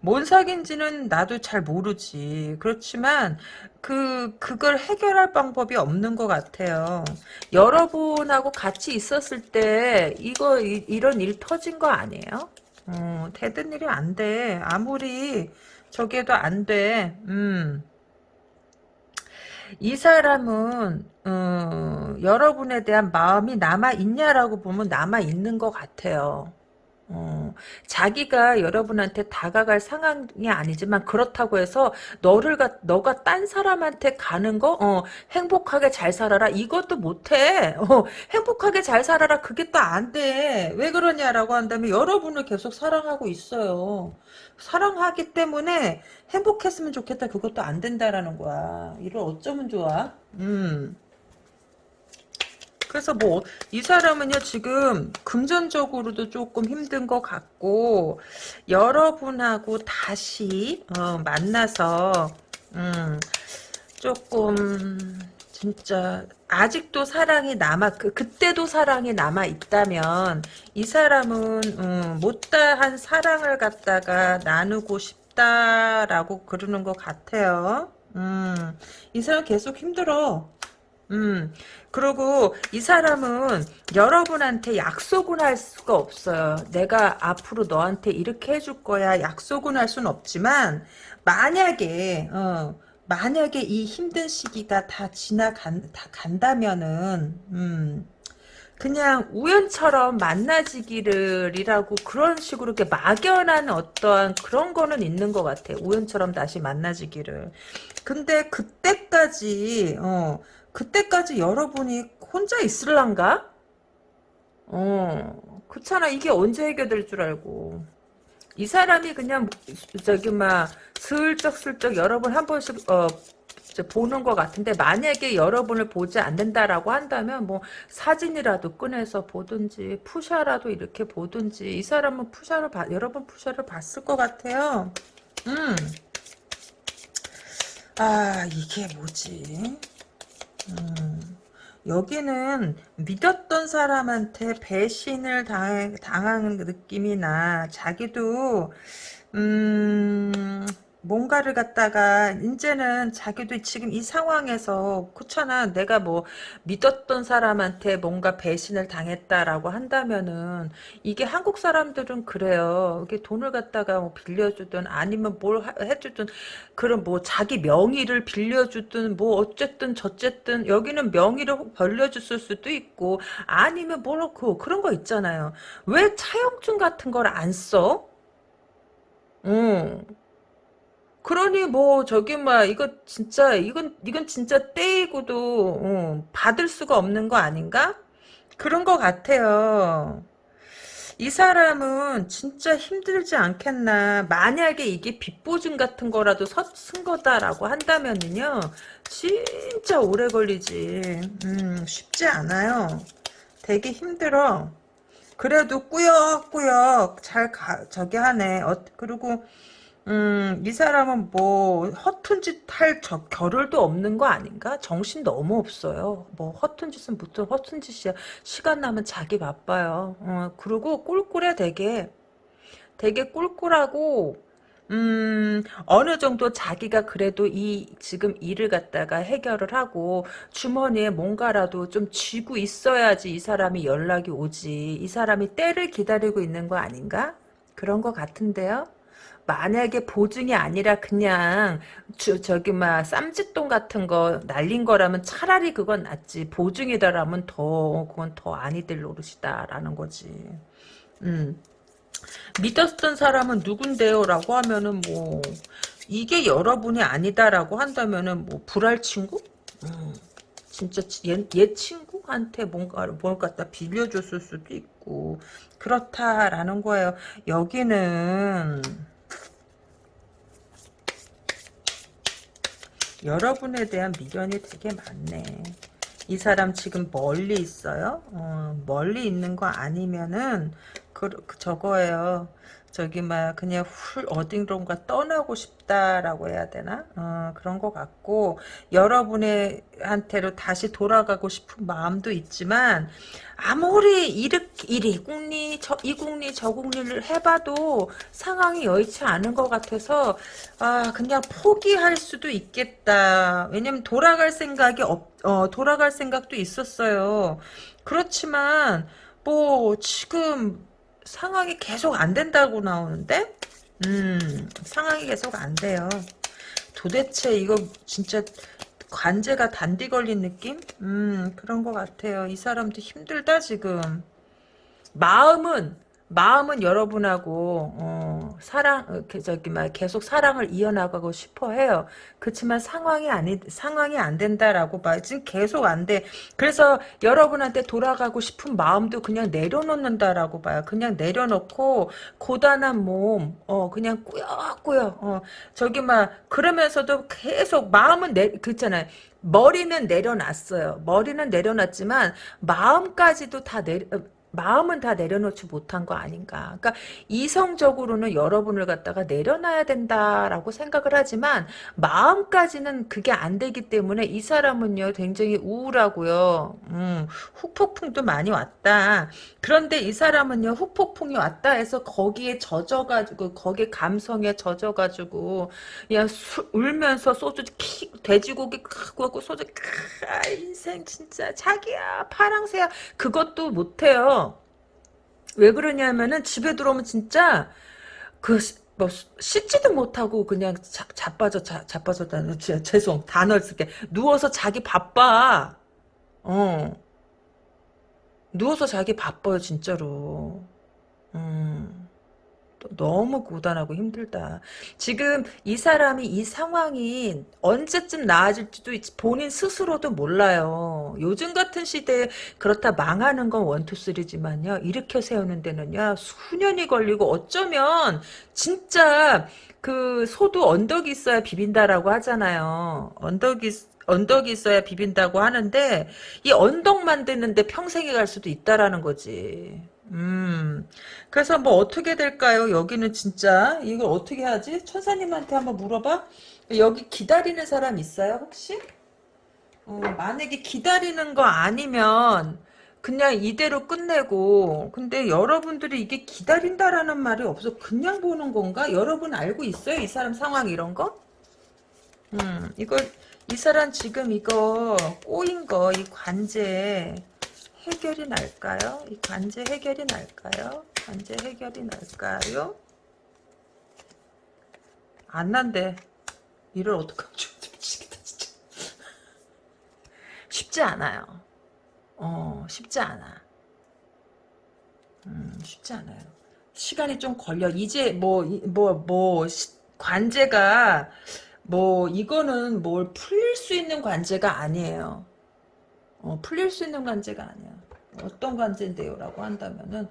뭔 사귄지는 나도 잘 모르지. 그렇지만 그 그걸 해결할 방법이 없는 것 같아요. 여러분하고 같이 있었을 때 이거 이, 런일 터진 거 아니에요? 어, 되던 일이 안 돼. 아무리 저게도 안 돼. 음. 이 사람은 어, 여러분에 대한 마음이 남아 있냐라고 보면 남아 있는 것 같아요. 어, 자기가 여러분한테 다가갈 상황이 아니지만 그렇다고 해서 너를 가, 너가 딴 사람한테 가는 거 어, 행복하게 잘 살아라. 이것도 못해. 어, 행복하게 잘 살아라. 그게 또 안 돼. 왜 그러냐라고 한다면 여러분을 계속 사랑하고 있어요. 사랑하기 때문에 행복했으면 좋겠다. 그것도 안 된다라는 거야. 이걸 어쩌면 좋아? 음 그래서 뭐 이 사람은요 지금 금전적으로도 조금 힘든 것 같고 여러분하고 다시 어, 만나서 음, 조금 진짜 아직도 사랑이 남아 그 그때도 사랑이 남아 있다면 이 사람은 음, 못다한 사랑을 갖다가 나누고 싶다라고 그러는 것 같아요. 음, 이 사람 계속 힘들어. 음, 그리고 이 사람은 여러분한테 약속은 할 수가 없어요. 내가 앞으로 너한테 이렇게 해줄 거야. 약속은 할 수는 없지만, 만약에, 어, 만약에 이 힘든 시기가 다 지나간, 다 간다면은, 음, 그냥 우연처럼 만나지기를이라고 그런 식으로 이렇게 막연한 어떠한 그런 거는 있는 것 같아. 우연처럼 다시 만나지기를. 근데 그때까지, 어, 그때까지 여러분이 혼자 있을란가? 어, 그렇잖아. 이게 언제 해결될 줄 알고. 이 사람이 그냥 저기 막 슬쩍슬쩍 여러분 한 번씩 어 보는 것 같은데 만약에 여러분을 보지 않는다라고 한다면 뭐 사진이라도 꺼내서 보든지 푸샤라도 이렇게 보든지 이 사람은 푸샤를 봐, 여러분 푸샤를 봤을 것 같아요. 음. 아 이게 뭐지? 음, 여기는 믿었던 사람한테 배신을 당, 당한 느낌이 나. 자기도 음, 뭔가를 갖다가 이제는 자기도 지금 이 상황에서 그렇잖아 내가 뭐 믿었던 사람한테 뭔가 배신을 당했다라고 한다면은 이게 한국 사람들은 그래요 이게 돈을 갖다가 뭐 빌려주든 아니면 뭘 해주든 그런 뭐 자기 명의를 빌려주든 뭐 어쨌든 저쨌든 여기는 명의를 벌려줬을 수도 있고 아니면 뭐그 그런 거 있잖아요 왜 차용증 같은 걸 안 써? 응. 그러니 뭐 저기 막 이거 진짜 이건 이건 진짜 떼이고도 어, 받을 수가 없는 거 아닌가? 그런 거 같아요. 이 사람은 진짜 힘들지 않겠나. 만약에 이게 빚보증 같은 거라도 쓴 거다라고 한다면은요. 진짜 오래 걸리지. 음, 쉽지 않아요. 되게 힘들어. 그래도 꾸역꾸역 잘 가, 저기 하네. 어, 그리고 음, 이 사람은 뭐 허튼 짓할 겨를도 없는 거 아닌가? 정신 너무 없어요. 뭐 허튼 짓은 무슨 허튼 짓이야. 시간 나면 자기 바빠요. 어, 그리고 꿀꿀해 되게. 되게 꿀꿀하고 음, 어느 정도 자기가 그래도 이, 지금 일을 갖다가 해결을 하고, 주머니에 뭔가라도 좀 쥐고 있어야지 이 사람이 연락이 오지. 이 사람이 때를 기다리고 있는 거 아닌가? 그런 거 같은데요? 만약에 보증이 아니라 그냥 저, 저기 막 쌈짓돈 같은 거 날린 거라면 차라리 그건 낫지. 보증이다라면 더 그건 더 아니 될 노릇이다라는 거지. 음. 믿었던 사람은 누군데요 라고 하면은 뭐 이게 여러분이 아니다라고 한다면은 뭐 불알 친구? 음, 진짜 얘, 얘 친구한테 뭔가를 뭘 갖다 빌려줬을 수도 있고 그렇다라는 거예요. 여기는 여러분에 대한 미련이 되게 많네. 이 사람 지금 멀리 있어요? 어, 멀리 있는 거 아니면은 그, 그 저거예요. 저기 막 그냥 훌 어딘가 떠나고 싶다라고 해야 되나? 어, 그런 것 같고 여러분의 한테로 다시 돌아가고 싶은 마음도 있지만 아무리 이렇게 이리 국리 저이 국리 저 국리를 해봐도 상황이 여의치 않은 것 같아서 아 그냥 포기할 수도 있겠다. 왜냐면 돌아갈 생각이 없 어, 돌아갈 생각도 있었어요. 그렇지만 뭐 지금 상황이 계속 안 된다고 나오는데? 음 상황이 계속 안 돼요. 도대체 이거 진짜 관제가 단디 걸린 느낌? 음 그런 것 같아요. 이 사람도 힘들다 지금. 마음은 마음은 여러분하고 어, 사랑 어, 그 저기 막 계속 사랑을 이어나가고 싶어 해요. 그렇지만 상황이 아니 상황이 안 된다라고 봐. 지금 계속 안 돼. 그래서 여러분한테 돌아가고 싶은 마음도 그냥 내려놓는다라고 봐요. 그냥 내려놓고 고단한 몸, 어 그냥 꾸역꾸역, 어 저기 막 그러면서도 계속 마음은 내 그렇잖아요. 머리는 내려놨어요. 머리는 내려놨지만 마음까지도 다 내려. 마음은 다 내려놓지 못한 거 아닌가. 그러니까 이성적으로는 여러분을 갖다가 내려놔야 된다라고 생각을 하지만 마음까지는 그게 안 되기 때문에 이 사람은요 굉장히 우울하고요. 음, 후폭풍도 많이 왔다. 그런데 이 사람은요 후폭풍이 왔다 해서 거기에 젖어가지고 거기에 감성에 젖어가지고 그냥 수, 울면서 소주 키 돼지고기 크고 하고 소주 크, 아 인생 진짜 자기야 파랑새야 그것도 못해요. 왜 그러냐면은 집에 들어오면 진짜 그 뭐 씻지도 못하고 그냥 자, 자빠져 자, 자빠졌다는 죄송. 단어 쓸게. 누워서 자기 바빠. 어. 누워서 자기 바빠요 진짜로. 음 너무 고단하고 힘들다. 지금 이 사람이 이 상황이 언제쯤 나아질지도 본인 스스로도 몰라요. 요즘 같은 시대에 그렇다 망하는 건 원투쓰리지만요. 일으켜 세우는 데는요. 수년이 걸리고 어쩌면 진짜 그 소도 언덕이 있어야 비빈다라고 하잖아요. 언덕이 언덕이 있어야 비빈다고 하는데 이 언덕 만드는데 평생이 갈 수도 있다라는 거지. 음. 그래서 뭐 어떻게 될까요? 여기는 진짜 이걸 어떻게 하지? 천사님한테 한번 물어봐. 여기 기다리는 사람 있어요 혹시? 어, 만약에 기다리는 거 아니면 그냥 이대로 끝내고 근데 여러분들이 이게 기다린다라는 말이 없어 그냥 보는 건가? 여러분 알고 있어요? 이 사람 상황 이런 거? 음 이거 이 사람 지금 이거 꼬인 거 이 관제 해결이 날까요? 이 관제 해결이 날까요? 관제 해결이 날까요? 안 난대. 이를 어떡하면 좋지? 미치겠다, 진짜. 쉽지 않아요. 어, 쉽지 않아. 음, 쉽지 않아요. 시간이 좀 걸려. 이제 뭐, 뭐, 뭐, 관제가, 뭐, 이거는 뭘 풀릴 수 있는 관제가 아니에요. 어, 풀릴 수 있는 관제가 아니야. 어떤 관제인데요? 라고 한다면은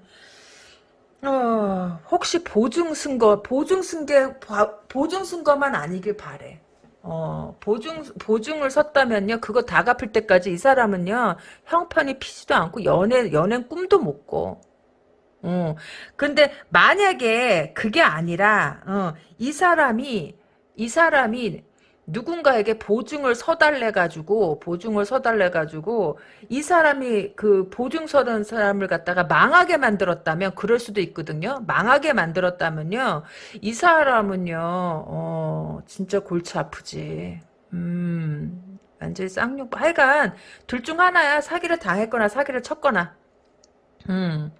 어, 혹시 보증 쓴거 보증 쓴게 보증 쓴 거만 아니길 바래. 어, 보증, 보증을 섰다면요, 그거 다 갚을 때까지 이 사람은요, 형편이 피지도 않고, 연애, 연애 꿈도 못 꿔. 어, 근데 만약에 그게 아니라, 어, 이 사람이, 이 사람이 누군가에게 보증을 서달래 가지고 보증을 서달래 가지고 이 사람이 그 보증 서는 사람을 갖다가 망하게 만들었다면 그럴 수도 있거든요. 망하게 만들었다면요. 이 사람은요. 어, 진짜 골치 아프지. 음. 완전히 쌍욕 하여간 둘 중 하나야. 사기를 당했거나 사기를 쳤거나. 음.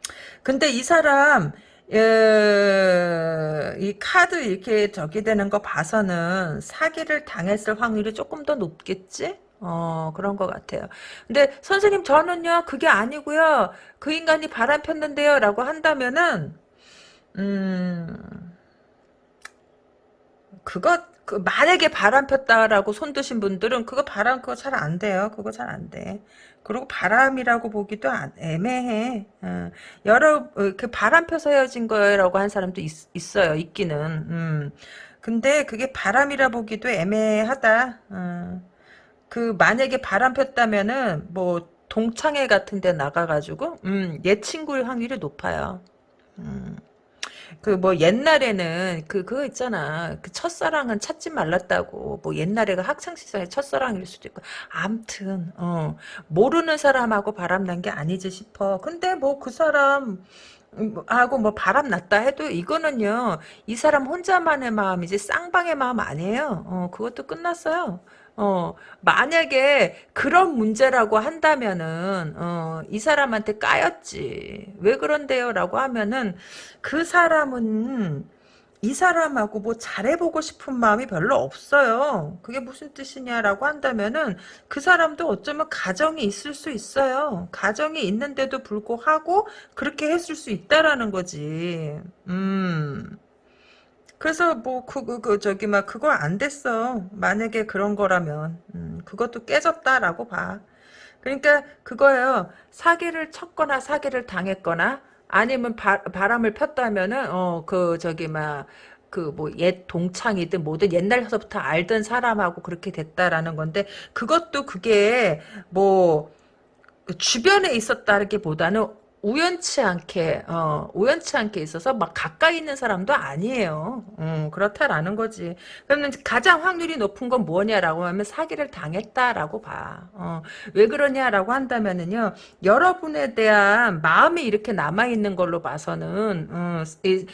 근데 이 사람 에, 이 카드 이렇게 저기 되는 거 봐서는 사기를 당했을 확률이 조금 더 높겠지? 어, 그런 것 같아요. 근데 선생님 저는요, 그게 아니고요. 그 인간이 바람 폈는데요. 라고 한다면은, 음, 그거, 그 만약에 바람 폈다라고 손 드신 분들은 그거 바람 그거 잘 안 돼요. 그거 잘 안 돼. 그리고 바람이라고 보기도 안, 애매해. 어. 여러 어, 그 바람 펴서 헤어진 거라고 한 사람도 있, 어요 있기는. 음. 근데 그게 바람이라 보기도 애매하다. 어. 그 만약에 바람 폈다면은 뭐 동창회 같은 데 나가가지고 음, 얘 친구일 확률이 높아요. 음. 그 뭐 옛날에는 그 그거 있잖아. 그 첫사랑은 찾지 말랐다고. 뭐 옛날에가 학창 시절에 첫사랑일 수도 있고. 암튼 어 모르는 사람하고 바람난 게 아니지 싶어. 근데 뭐 그 사람 음, 하고 뭐 바람 났다 해도 이거는요 이 사람 혼자만의 마음이지 쌍방의 마음 아니에요 어 그것도 끝났어요 어 만약에 그런 문제라고 한다면은 어 이 사람한테 까였지 왜 그런데요 라고 하면은 그 사람은 이 사람하고 뭐 잘해보고 싶은 마음이 별로 없어요. 그게 무슨 뜻이냐라고 한다면은 그 사람도 어쩌면 가정이 있을 수 있어요. 가정이 있는데도 불구하고 그렇게 했을 수 있다라는 거지. 음. 그래서 뭐그그 그 저기 막 그거 안 됐어. 만약에 그런 거라면 음, 그것도 깨졌다라고 봐. 그러니까 그거예요. 사기를 쳤거나 사기를 당했거나 아니면 바, 바람을 폈다면은 어 그 저기 막 그뭐옛 동창이든 뭐든 옛날서부터 알던 사람하고 그렇게 됐다라는 건데 그것도 그게 뭐 주변에 있었다기보다는 우연치 않게 어 우연치 않게 있어서 막 가까이 있는 사람도 아니에요. 음, 그렇다라는 거지. 그러면 가장 확률이 높은 건 뭐냐라고 하면 사기를 당했다라고 봐. 어, 왜 그러냐라고 한다면은요. 여러분에 대한 마음이 이렇게 남아 있는 걸로 봐서는 어, 이,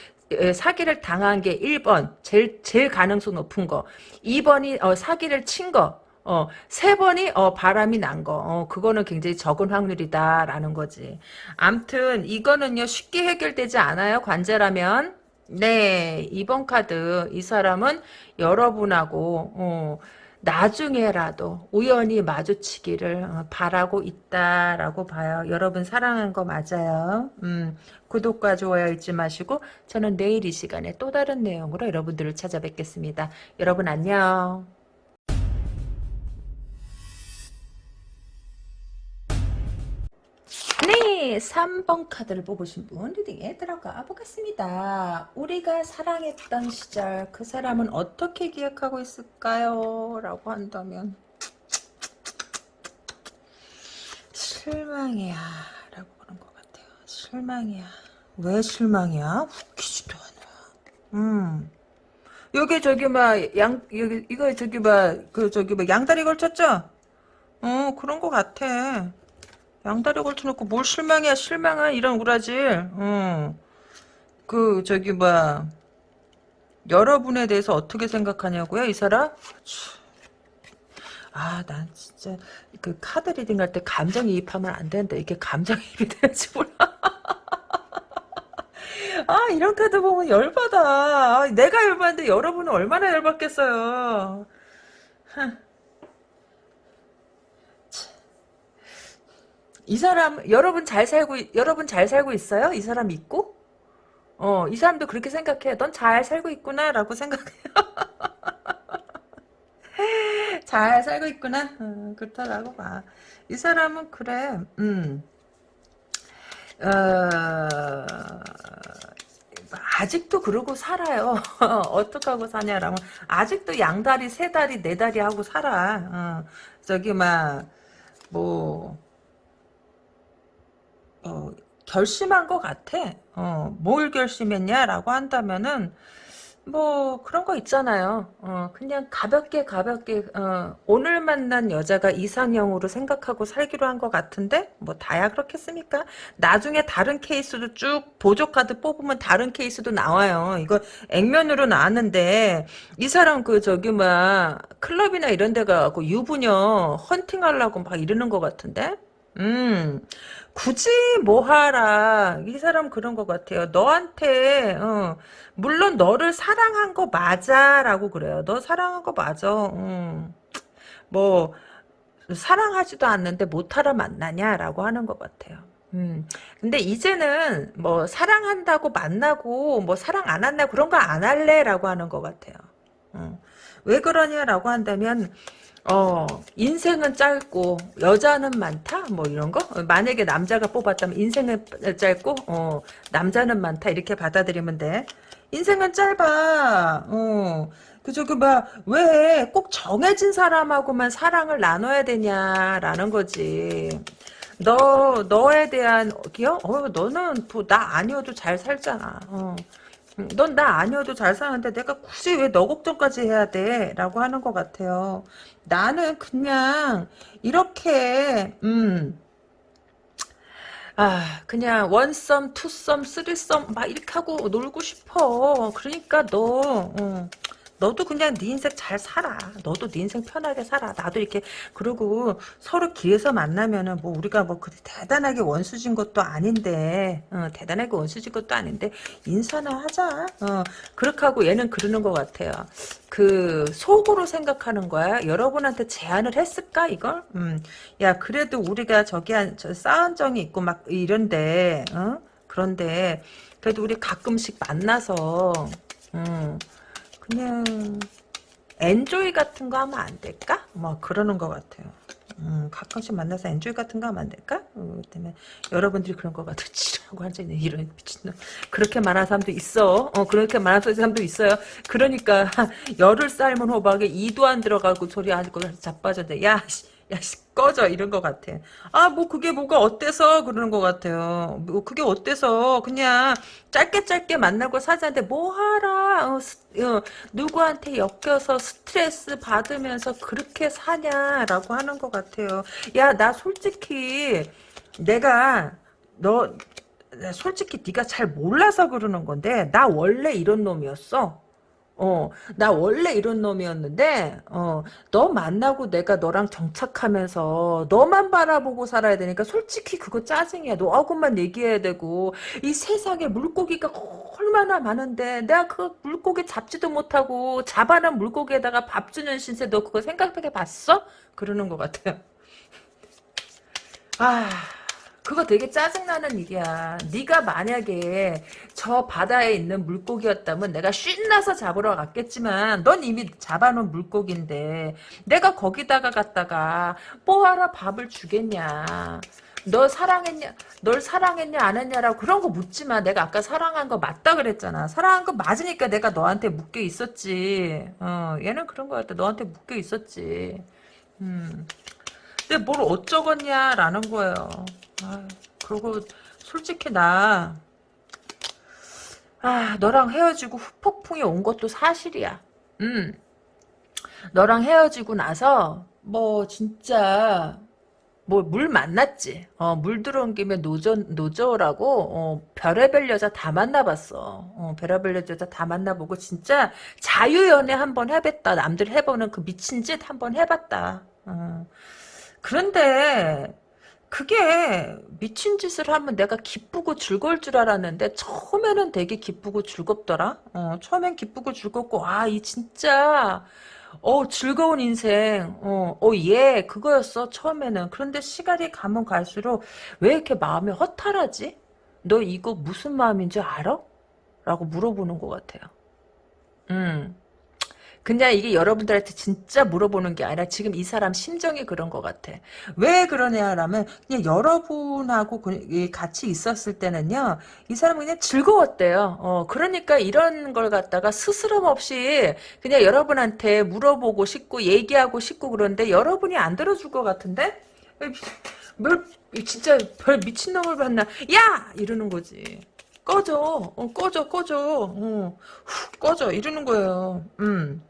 사기를 당한 게 1번 제일 제일 가능성 높은 거 2번이 어, 사기를 친 거. 어, 세 번이, 어, 바람이 난 거. 어, 그거는 굉장히 적은 확률이다라는 거지. 암튼, 이거는요, 쉽게 해결되지 않아요, 관제라면. 네, 2번 카드. 이 사람은 여러분하고, 어, 나중에라도 우연히 마주치기를 어, 바라고 있다라고 봐요. 여러분 사랑한 거 맞아요. 음, 구독과 좋아요 잊지 마시고 저는 내일 이 시간에 또 다른 내용으로 여러분들을 찾아뵙겠습니다. 여러분 안녕. 네, 3번 카드를 뽑으신 분 리딩에 들어가 보겠습니다. 우리가 사랑했던 시절 그 사람은 어떻게 기억하고 있을까요? 라고 한다면 실망이야 라고 그런 것 같아요. 실망이야. 왜 실망이야? 웃기지도 않아. 음. 여기 저기 막양 여기 이거 저기 막그 저기 막 양다리 걸쳤죠? 어 그런 것 같아. 양다리 걸쳐놓고 뭘 실망이야 실망아 이런 우라질. 어. 그 저기 뭐 여러분에 대해서 어떻게 생각하냐고요 이 사람? 아 난 진짜 그 카드 reading 할 때 감정이입하면 안 되는데 이게 감정이입이 되는지 몰라. 아 이런 카드 보면 열받아. 아, 내가 열받는데 여러분은 얼마나 열받겠어요 이 사람 여러분 잘 살고 여러분 잘 살고 있어요? 이 사람 있고? 어, 이 사람도 그렇게 생각해. 넌 잘 살고 있구나라고 생각해요. 잘 살고 있구나. 어, 그렇다라고 봐. 이 사람은 그래. 음. 어, 아직도 그러고 살아요. 어떻게 하고 사냐라면 아직도 양다리, 세다리, 네다리 하고 살아. 어, 저기 막 뭐 어, 결심한 것 같아. 어, 뭘 결심했냐라고 한다면은 뭐 그런 거 있잖아요. 어, 그냥 가볍게 가볍게 어, 오늘 만난 여자가 이상형으로 생각하고 살기로 한 것 같은데 뭐 다야 그렇겠습니까? 나중에 다른 케이스도 쭉 보조 카드 뽑으면 다른 케이스도 나와요. 이거 액면으로 나왔는데 이 사람 그 저기 막 클럽이나 이런 데 가고 유부녀 헌팅하려고 막 이러는 것 같은데. 음. 굳이 뭐하라 이 사람 그런 것 같아요 너한테 어, 물론 너를 사랑한 거 맞아 라고 그래요 너 사랑한 거 맞아 음. 뭐 사랑하지도 않는데 못하러 만나냐 라고 하는 것 같아요 음. 근데 이제는 뭐 사랑한다고 만나고 뭐 사랑 안 한다 그런 거 안 할래 라고 하는 것 같아요 음. 왜 그러냐라고 한다면 어, 인생은 짧고 여자는 많다? 뭐 이런 거? 만약에 남자가 뽑았다면 인생은 짧고 어, 남자는 많다 이렇게 받아들이면 돼. 인생은 짧아. 어. 그 저기 막왜 꼭 정해진 사람하고만 사랑을 나눠야 되냐라는 거지. 너 너에 대한 기억? 어, 너는 뭐 나 아니어도 잘 살잖아. 어. 넌 나 아니어도 잘 사는데 내가 굳이 왜 너 걱정까지 해야 돼? 라고 하는 것 같아요. 나는 그냥 이렇게 음 아, 그냥 원썸, 투썸, 쓰리썸 막 이렇게 하고 놀고 싶어. 그러니까 너 어, 너도 그냥 네 인생 잘 살아. 너도 네 인생 편하게 살아. 나도 이렇게 그리고 서로 길에서 만나면은 뭐 우리가 뭐 그렇게 대단하게 원수진 것도 아닌데 어, 대단하게 원수진 것도 아닌데 인사나 하자. 어, 그렇게 하고 얘는 그러는 것 같아요. 그 속으로 생각하는 거야. 여러분한테 제안을 했을까 이걸? 음, 야 그래도 우리가 저기 한저 쌓은 정이 있고 막 이런데 어? 그런데 그래도 우리 가끔씩 만나서 음, 그냥 엔조이 같은 거 하면 안 될까? 뭐 그러는 것 같아요. 음, 가끔씩 만나서 엔조이 같은 거 하면 안 될까? 어, 때문에 여러분들이 그런 것 같아. 지라고 앉아있네. 이런 미친놈. 그렇게 말하는 사람도 있어. 어, 그렇게 말하는 사람도 있어요. 그러니까 열을 삶은 호박에 이도 안 들어가고 소리 하고 자빠졌는데 야, 씨, 야, 씨, 꺼져 이런 것 같아. 아, 뭐 그게 뭐가 어때서 그러는 것 같아요. 뭐 그게 어때서 그냥 짧게 짧게 만나고 사자는데 뭐 하라. 어, 스- 어, 누구한테 엮여서 스트레스 받으면서 그렇게 사냐라고 하는 것 같아요. 야, 나 솔직히 내가 너 솔직히 네가 잘 몰라서 그러는 건데 나 원래 이런 놈이었어. 어, 나 원래 이런 놈이었는데, 어, 너 만나고 내가 너랑 정착하면서 너만 바라보고 살아야 되니까 솔직히 그거 짜증이야. 너하고만 얘기해야 되고, 이 세상에 물고기가 얼마나 많은데, 내가 그 물고기 잡지도 못하고, 잡아난 물고기에다가 밥 주는 신세 너 그거 생각해 봤어? 그러는 것 같아요. 아, 그거 되게 짜증나는 일이야. 네가 만약에 저 바다에 있는 물고기였다면 내가 신나서 잡으러 갔겠지만 넌 이미 잡아놓은 물고기인데 내가 거기다가 갔다가 뭐하러 밥을 주겠냐. 너 사랑했냐, 널 사랑했냐, 안 했냐라고 그런 거 묻지 마. 내가 아까 사랑한 거 맞다 그랬잖아. 사랑한 거 맞으니까 내가 너한테 묶여 있었지. 어, 얘는 그런 거 같아. 너한테 묶여 있었지. 음. 근데 뭘 어쩌겠냐라는 거예요. 아, 그리고 솔직히 나, 아, 너랑 헤어지고 후폭풍이 온 것도 사실이야. 음, 너랑 헤어지고 나서 뭐 진짜 뭐물 만났지. 어, 물 들어온 김에 노저 노저라고 어, 별의별 여자 다 만나봤어. 어, 별의별 여자 다 만나보고 진짜 자유연애 한번 해봤다. 남들 해보는 그 미친 짓 한번 해봤다. 어. 그런데 그게 미친 짓을 하면 내가 기쁘고 즐거울 줄 알았는데 처음에는 되게 기쁘고 즐겁더라. 어, 처음엔 기쁘고 즐겁고 아 이 진짜 어 즐거운 인생 어, 어, 예 그거였어 처음에는. 그런데 시간이 가면 갈수록 왜 이렇게 마음이 허탈하지? 너 이거 무슨 마음인지 알아? 라고 물어보는 것 같아요. 음. 그냥 이게 여러분들한테 진짜 물어보는 게 아니라 지금 이 사람 심정이 그런 것 같아. 왜 그러냐라면 그냥 여러분하고 그- 이 같이 있었을 때는요. 이 사람은 그냥 즐거웠대요. 어, 그러니까 이런 걸 갖다가 스스럼 없이 그냥 여러분한테 물어보고 싶고 얘기하고 싶고 그런데 여러분이 안 들어줄 것 같은데? 뭘 진짜 별 미친놈을 봤나? 야! 이러는 거지. 꺼져. 어, 꺼져, 꺼져. 어, 후, 꺼져. 이러는 거예요. 음.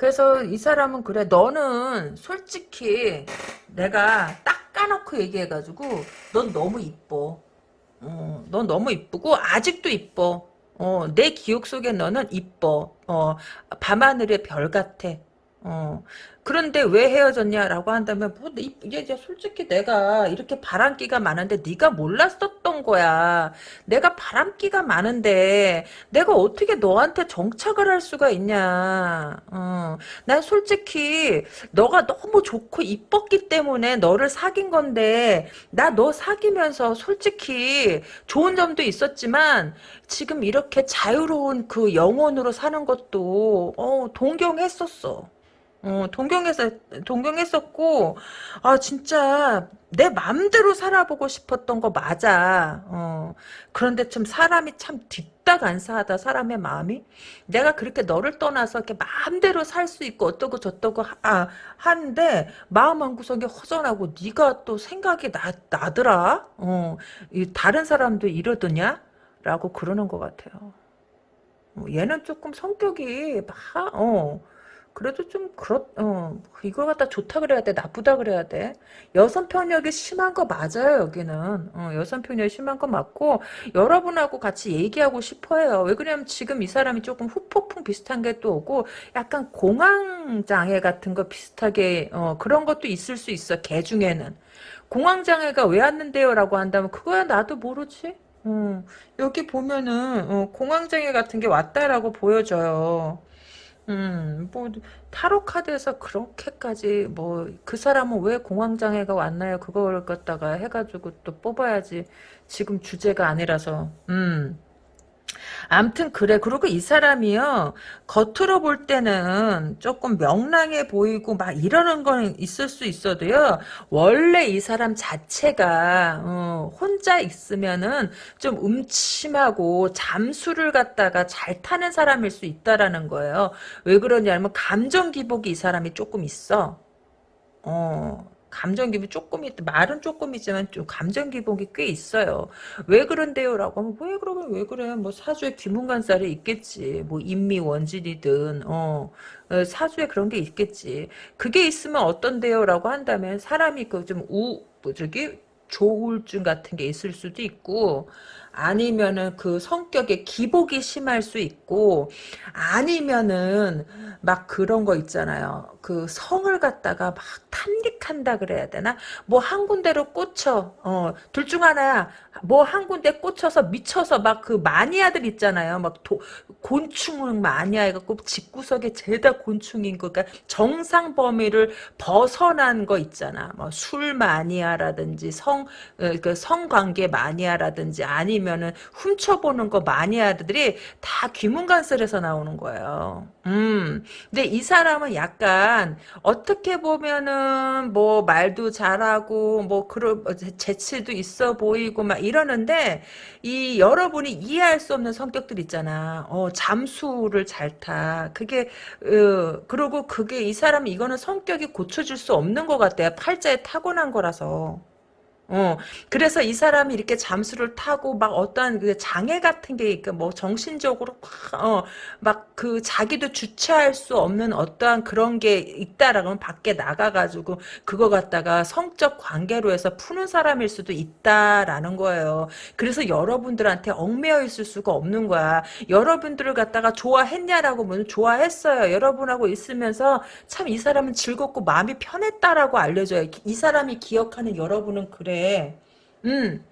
그래서 이 사람은 그래 너는 솔직히 내가 딱 까놓고 얘기해가지고 넌 너무 이뻐. 어, 넌 너무 이쁘고 아직도 이뻐. 어, 내 기억 속에 너는 이뻐. 어, 밤하늘의 별 같아. 어, 그런데 왜 헤어졌냐라고 한다면 뭐 이- 이제 이제 솔직히 내가 이렇게 바람기가 많은데 네가 몰랐었던 거야 내가 바람기가 많은데 내가 어떻게 너한테 정착을 할 수가 있냐. 어, 난 솔직히 너가 너무 좋고 이뻤기 때문에 너를 사귄 건데 나 너 사귀면서 솔직히 좋은 점도 있었지만 지금 이렇게 자유로운 그 영혼으로 사는 것도 어, 동경했었어. 어, 동경했어, 동경했었고, 아, 진짜, 내 맘대로 살아보고 싶었던 거 맞아. 어, 그런데 좀 사람이 참 뒷다간사하다, 사람의 마음이. 내가 그렇게 너를 떠나서 이렇게 마음대로 살 수 있고, 어떠고 저떠고, 하, 아, 하는데, 마음 한 구석이 허전하고, 네가 또 생각이 나, 나더라? 어, 이 다른 사람도 이러더냐? 라고 그러는 것 같아요. 어, 얘는 조금 성격이 막, 어, 그래도 좀 그렇 어 이걸 갖다 좋다 그래야 돼 나쁘다 그래야 돼? 여성 편력이 심한 거 맞아요 여기는. 어, 여성 편력이 심한 거 맞고 여러분하고 같이 얘기하고 싶어요. 왜 그러냐면 지금 이 사람이 조금 후폭풍 비슷한 게 또 오고 약간 공황 장애 같은 거 비슷하게 어, 그런 것도 있을 수 있어 개 중에는. 공황 장애가 왜 왔는데요? 라고 한다면 그거야 나도 모르지? 어, 여기 보면은 어, 공황 장애 같은 게 왔다라고 보여져요 음, 뭐, 타로 카드에서 그렇게까지, 뭐, 그 사람은 왜 공황장애가 왔나요? 그걸 갖다가 해가지고 또 뽑아야지. 지금 주제가 아니라서, 음. 암튼 그래. 그리고 이 사람이요. 겉으로 볼 때는 조금 명랑해 보이고 막 이러는 건 있을 수 있어도요. 원래 이 사람 자체가 어, 혼자 있으면은 좀 음침하고 잠수를 갖다가 잘 타는 사람일 수 있다라는 거예요. 왜 그러냐면 감정 기복이 이 사람이 조금 있어. 어. 감정 기복이 조금 있 말은 조금이지만 좀 감정 기복이 꽤 있어요. 왜 그런데요? 라고 하면 왜 그러면 왜 그래? 뭐 사주에 귀문간살이 있겠지. 뭐 인미 원진이든 어, 어 사주에 그런 게 있겠지. 그게 있으면 어떤데요? 라고 한다면 사람이 그 좀 우, 뭐 저기 조울증 같은 게 있을 수도 있고 아니면은 그 성격에 기복이 심할 수 있고 아니면은 막 그런 거 있잖아요. 그 성을 갖다가 막 탐닉한다 그래야 되나? 뭐 한 군데로 꽂혀. 어, 둘 중 하나야. 뭐 한 군데 꽂혀서 미쳐서 막 그 마니아들 있잖아요. 막 도, 곤충을 마니아 해갖고 집구석에 죄다 곤충인 거. 그러니까 정상 범위를 벗어난 거 있잖아. 뭐 술 마니아라든지 성, 어, 그 성관계 마니아라든지 아니 면은 훔쳐보는 거 마니아들이 다 귀문간설에서 나오는 거예요. 음. 근데 이 사람은 약간 어떻게 보면은 뭐 말도 잘하고 뭐 그런 뭐 재치도 있어 보이고 막 이러는데 이 여러분이 이해할 수 없는 성격들 있잖아. 어 잠수를 잘 타. 그게 어 그리고 그게 이 사람 이거는 성격이 고쳐질 수 없는 것 같아요. 팔자에 타고난 거라서. 어, 그래서 이 사람이 이렇게 잠수를 타고 막 어떠한 그 장애 같은 게, 있고 뭐 정신적으로 막, 어, 막그 자기도 주체할 수 없는 어떠한 그런 게 있다라고 하면 밖에 나가가지고 그거 갖다가 성적 관계로 해서 푸는 사람일 수도 있다라는 거예요. 그래서 여러분들한테 얽매여 있을 수가 없는 거야. 여러분들을 갖다가 좋아했냐라고 면 좋아했어요. 여러분하고 있으면서 참 이 사람은 즐겁고 마음이 편했다라고 알려줘요. 이 사람이 기억하는 여러분은 그래. 음.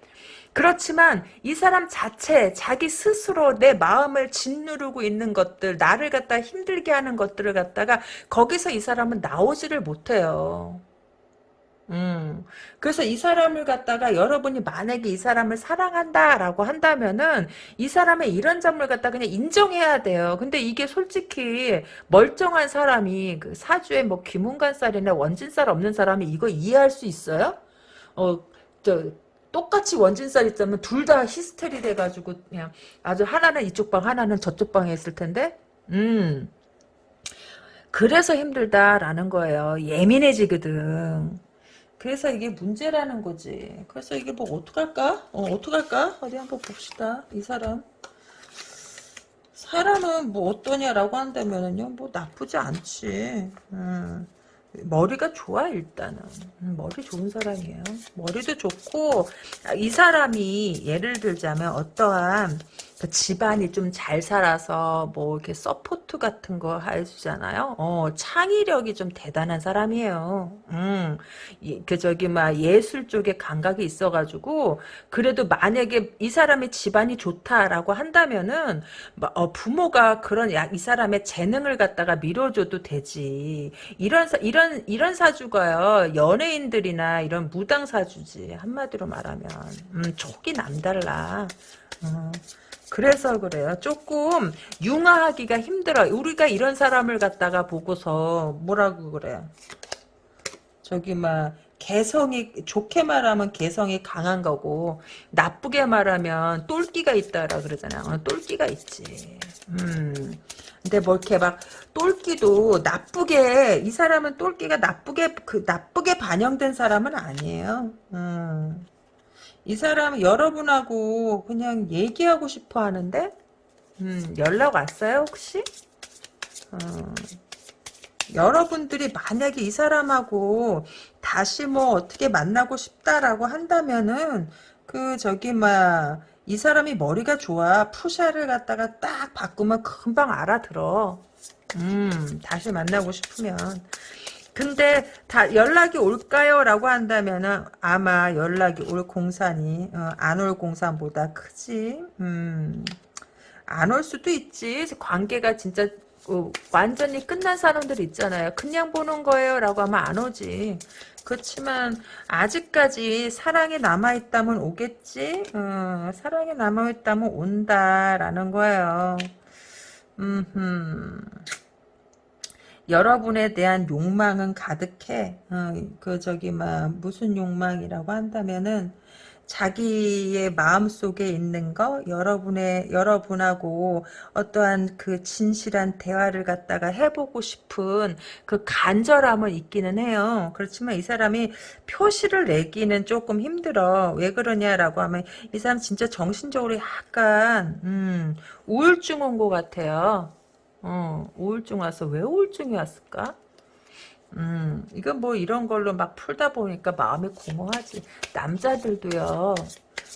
그렇지만 이 사람 자체 자기 스스로 내 마음을 짓누르고 있는 것들 나를 갖다 힘들게 하는 것들을 갖다가 거기서 이 사람은 나오지를 못해요. 음. 그래서 이 사람을 갖다가 여러분이 만약에 이 사람을 사랑한다라고 한다면은 이 사람의 이런 점을 갖다 그냥 인정해야 돼요. 근데 이게 솔직히 멀쩡한 사람이 그 사주에 뭐 귀문간살이나 원진살 없는 사람이 이거 이해할 수 있어요? 어, 저 똑같이 원진살 있자면 둘 다 히스테리 돼가지고 그냥 아주 하나는 이쪽 방 하나는 저쪽 방에 있을 텐데? 음. 그래서 힘들다라는 거예요. 예민해지거든. 그래서 이게 문제라는 거지. 그래서 이게 뭐 어떡할까? 어 어떡할까? 어디 한번 봅시다 이 사람. 사람은 뭐 어떠냐라고 한다면은요 뭐 나쁘지 않지. 음. 머리가 좋아 일단은. 음, 머리 좋은 사람이에요. 머리도 좋고 이 사람이 예를 들자면 어떠한 그 집안이 좀 잘 살아서 뭐 이렇게 support 같은 거 해주잖아요. 어, 창의력이 좀 대단한 사람이에요. 음, 그 저기 막 예술 쪽에 감각이 있어가지고 그래도 만약에 이 사람의 집안이 좋다라고 한다면은 어, 부모가 그런 이 사람의 재능을 갖다가 밀어줘도 되지. 이런 사, 이런 이런 사주가요 연예인들이나 이런 무당 사주지 한마디로 말하면 음, 촉이 남달라. 음. 그래서 그래요. 조금 융화하기가 힘들어. 우리가 이런 사람을 갖다가 보고서 뭐라고 그래. 저기 막 개성이 좋게 말하면 개성이 강한 거고 나쁘게 말하면 똘끼가 있다라 그러잖아요. 어, 똘끼가 있지. 음. 근데 뭐 이렇게 막 똘끼도 나쁘게 이 사람은 똘끼가 나쁘게 그 나쁘게 반영된 사람은 아니에요. 음. 이 사람 여러분하고 그냥 얘기하고 싶어 하는데? 음, 연락 왔어요 혹시? 어, 여러분들이 만약에 이 사람하고 다시 뭐 어떻게 만나고 싶다라고 한다면은 그 저기 막 이 사람이 머리가 좋아 푸샤를 갖다가 딱 바꾸면 금방 알아들어. 음 다시 만나고 싶으면 근데 다 연락이 올까요? 라고 한다면은 아마 연락이 올 공산이 어, 안올 공산보다 크지. 음, 안 올 수도 있지. 관계가 진짜 어, 완전히 끝난 사람들 있잖아요. 그냥 보는 거예요. 라고 하면 안 오지. 그렇지만 아직까지 사랑이 남아있다면 오겠지? 어, 사랑이 남아있다면 온다라는 거예요. 음흠. 여러분에 대한 욕망은 가득해. 어, 그 저기 막 무슨 욕망이라고 한다면은 자기의 마음 속에 있는 거 여러분의 여러분하고 어떠한 그 진실한 대화를 갖다가 해보고 싶은 그 간절함은 있기는 해요. 그렇지만 이 사람이 표시를 내기는 조금 힘들어. 왜 그러냐라고 하면 이 사람 진짜 정신적으로 약간 음, 우울증 온 것 같아요. 어, 우울증 와서 왜 우울증이 왔을까? 음, 이건 뭐 이런 걸로 막 풀다 보니까 마음이 공허하지. 남자들도요,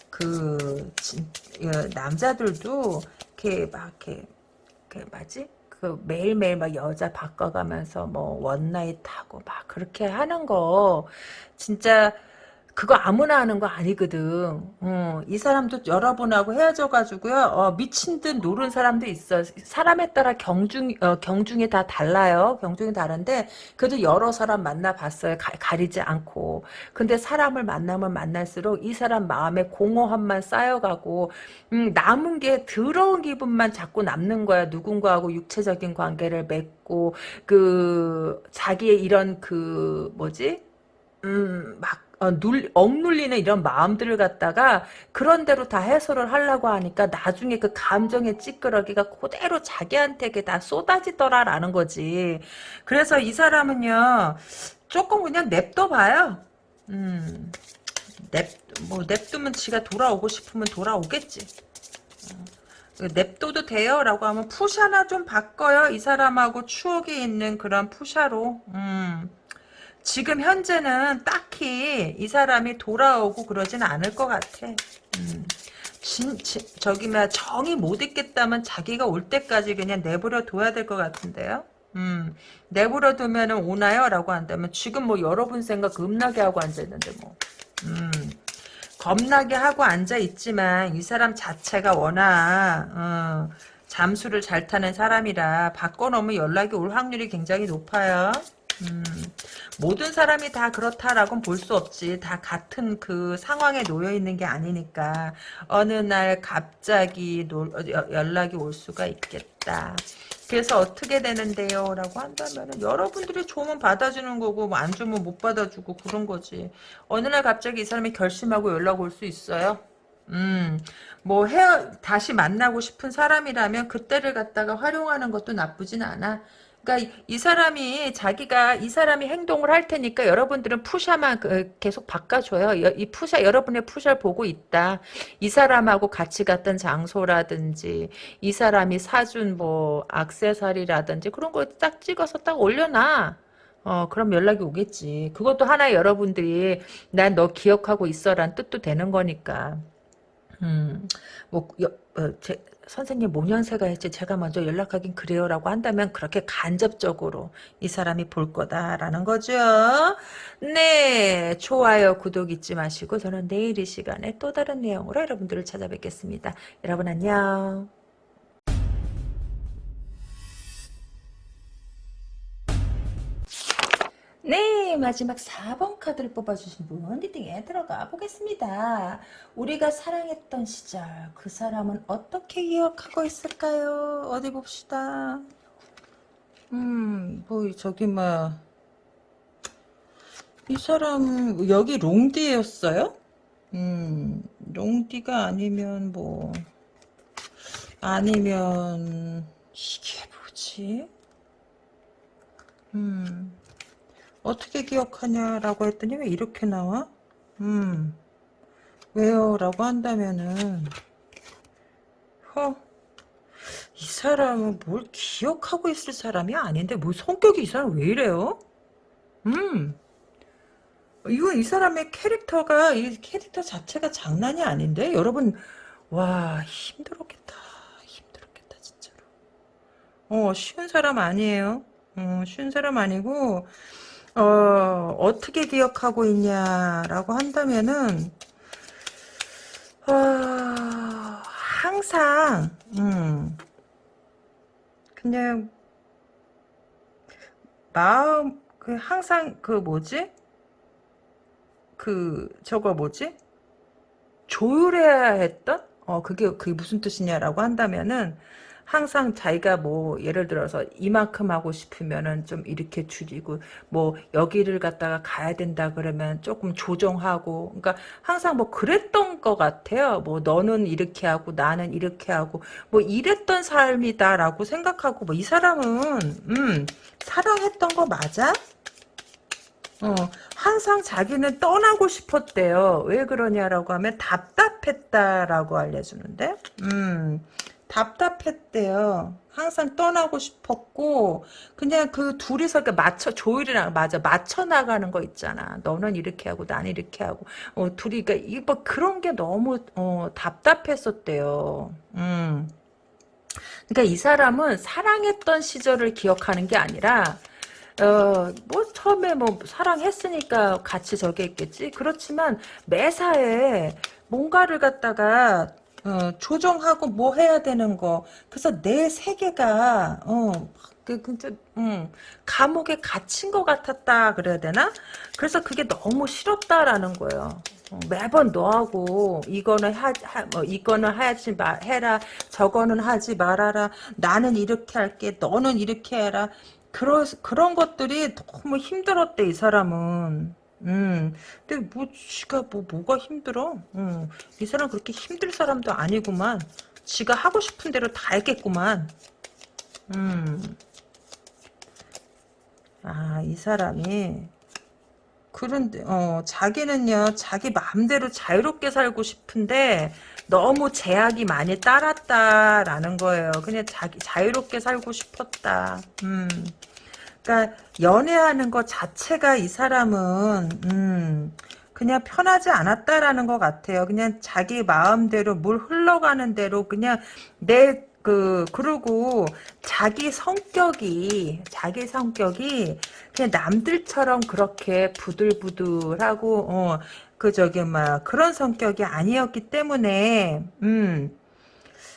그, 진, 예, 남자들도, 이렇게 막, 이렇게, 그, 뭐지? 그, 매일매일 막 여자 바꿔가면서 뭐, one night 하고 막 그렇게 하는 거, 진짜, 그거 아무나 하는 거 아니거든. 어, 이 사람도 여러분하고 헤어져가지고요. 어, 미친 듯 노는 사람도 있어. 사람에 따라 경중 어, 경중이 다 달라요. 경중이 다른데 그래도 여러 사람 만나봤어요. 가, 리지 않고. 근데 사람을 만나면 만날수록 이 사람 마음에 공허함만 쌓여가고 음, 남은 게 더러운 기분만 자꾸 남는 거야. 누군가하고 육체적인 관계를 맺고 그 자기의 이런 그 뭐지? 음, 막 어, 눌, 억눌리는 이런 마음들을 갖다가 그런 대로 다 해소를 하려고 하니까 나중에 그 감정의 찌끄러기가 그대로 자기한테 다 쏟아지더라라는 거지. 그래서 이 사람은요, 조금 그냥 냅둬 봐요. 음, 냅, 뭐, 냅두면 지가 돌아오고 싶으면 돌아오겠지. 어, 냅둬도 돼요 라고 하면 푸샤나 좀 바꿔요 이 사람하고 추억이 있는 그런 푸샤로 음. 지금 현재는 딱히 이 사람이 돌아오고 그러진 않을 것 같아. 음. 진, 진, 저기, 막, 정이 못 있겠다면 자기가 올 때까지 그냥 내버려 둬야 될 것 같은데요? 음, 내버려 두면은 오나요? 라고 한다면 지금 뭐 여러분 생각 겁나게 하고 앉아있는데 뭐. 음, 겁나게 하고 앉아있지만 이 사람 자체가 워낙, 어, 잠수를 잘 타는 사람이라 바꿔놓으면 연락이 올 확률이 굉장히 높아요. 음, 모든 사람이 다 그렇다라고는 볼 수 없지. 다 같은 그 상황에 놓여 있는 게 아니니까 어느 날 갑자기 노, 연락이 올 수가 있겠다. 그래서 어떻게 되는데요? 라고 한다면 여러분들이 좋으면 받아주는 거고 뭐 안 주면 못 받아주고 그런 거지. 어느 날 갑자기 이 사람이 결심하고 연락 올 수 있어요. 음, 뭐 헤어 다시 만나고 싶은 사람이라면 그때를 갖다가 활용하는 것도 나쁘진 않아. 그러니까 이 사람이 자기가 이 사람이 행동을 할 테니까 여러분들은 푸샤만 그 계속 바꿔줘요. 이 푸샤 여러분의 푸샤를 보고 있다. 이 사람하고 같이 갔던 장소라든지 이 사람이 사준 뭐 악세사리라든지 그런 거딱 찍어서 딱 올려놔. 어, 그럼 연락이 오겠지. 그것도 하나 여러분들이 난 너 기억하고 있어란 뜻도 되는 거니까. 음, 뭐, 여, 어, 제, 선생님 모년세가 했지 제가 먼저 연락하긴 그래요 라고 한다면 그렇게 간접적으로 이 사람이 볼 거다라는 거죠. 네 좋아요 구독 잊지 마시고 저는 내일 이 시간에 또 다른 내용으로 여러분들을 찾아뵙겠습니다. 여러분 안녕. 네 마지막 4번 카드를 뽑아주신 분 리딩에 들어가 보겠습니다. 우리가 사랑했던 시절 그 사람은 어떻게 기억하고 있을까요? 어디 봅시다. 음뭐 저기 뭐이 사람 여기 롱디였어요? 음 롱디가 아니면 뭐 아니면 이게 뭐지? 음 어떻게 기억하냐라고 했더니 왜 이렇게 나와? 음, 왜요? 라고 한다면은 허, 이 사람은 뭘 기억하고 있을 사람이 아닌데 뭐 성격이 이 사람 왜 이래요? 음 이거 이 사람의 캐릭터가 이 캐릭터 자체가 장난이 아닌데 여러분 와 힘들었겠다 힘들었겠다 진짜로 어 쉬운 사람 아니에요 어, 쉬운 사람 아니고 어 어떻게 기억하고 있냐라고 한다면은 어, 항상 음 그냥 마음 그 항상 그 뭐지 그 저거 뭐지 조율해야 했던? 어, 그게, 그게 무슨 뜻이냐라고 한다면은, 항상 자기가 뭐, 예를 들어서, 이만큼 하고 싶으면은 좀 이렇게 줄이고, 뭐, 여기를 갖다가 가야 된다 그러면 조금 조정하고, 그러니까 항상 뭐, 그랬던 것 같아요. 뭐, 너는 이렇게 하고, 나는 이렇게 하고, 뭐, 이랬던 삶이다라고 생각하고, 뭐, 이 사람은, 음, 사랑했던 거 맞아? 어, 항상 자기는 떠나고 싶었대요. 왜 그러냐라고 하면 답답했다라고 알려주는데, 음, 답답했대요. 항상 떠나고 싶었고, 그냥 그 둘이서 이렇게 맞춰, 조율이랑 맞아, 맞춰 나가는 거 있잖아. 너는 이렇게 하고, 나는 이렇게 하고, 어, 둘이, 그러니까, 이뭐 그런 게 너무, 어, 답답했었대요. 음. 그러니까 이 사람은 사랑했던 시절을 기억하는 게 아니라, 어, 뭐, 처음에 뭐, 사랑했으니까 같이 저기 했겠지. 그렇지만, 매사에 뭔가를 갖다가, 어, 조정하고 뭐 해야 되는 거. 그래서 내 세계가, 어, 그, 그, 음, 감옥에 갇힌 것 같았다, 그래야 되나? 그래서 그게 너무 싫었다라는 거예요. 어, 매번 너하고 이거는 하, 하, 뭐 이거는 하지 마 해라 저거는 하지 말아라 나는 이렇게 할게 너는 이렇게 해라 그런 그런 것들이 너무 힘들었대 이 사람은. 음, 근데 뭐 지가 뭐 뭐가 힘들어? 음, 이 사람 그렇게 힘들 사람도 아니구만. 지가 하고 싶은 대로 다 했겠구만. 음, 아, 이 사람이 그런데 어 자기는요 자기 마음대로 자유롭게 살고 싶은데 너무 제약이 많이 따랐다라는 거예요. 그냥 자기 자유롭게 살고 싶었다. 음. 그러니까 연애하는 것 자체가 이 사람은 음, 그냥 편하지 않았다라는 것 같아요. 그냥 자기 마음대로 물 흘러가는 대로 그냥 내 그 그리고 자기 성격이 자기 성격이 그냥 남들처럼 그렇게 부들부들하고 어 그 저기 막 그런 성격이 아니었기 때문에 음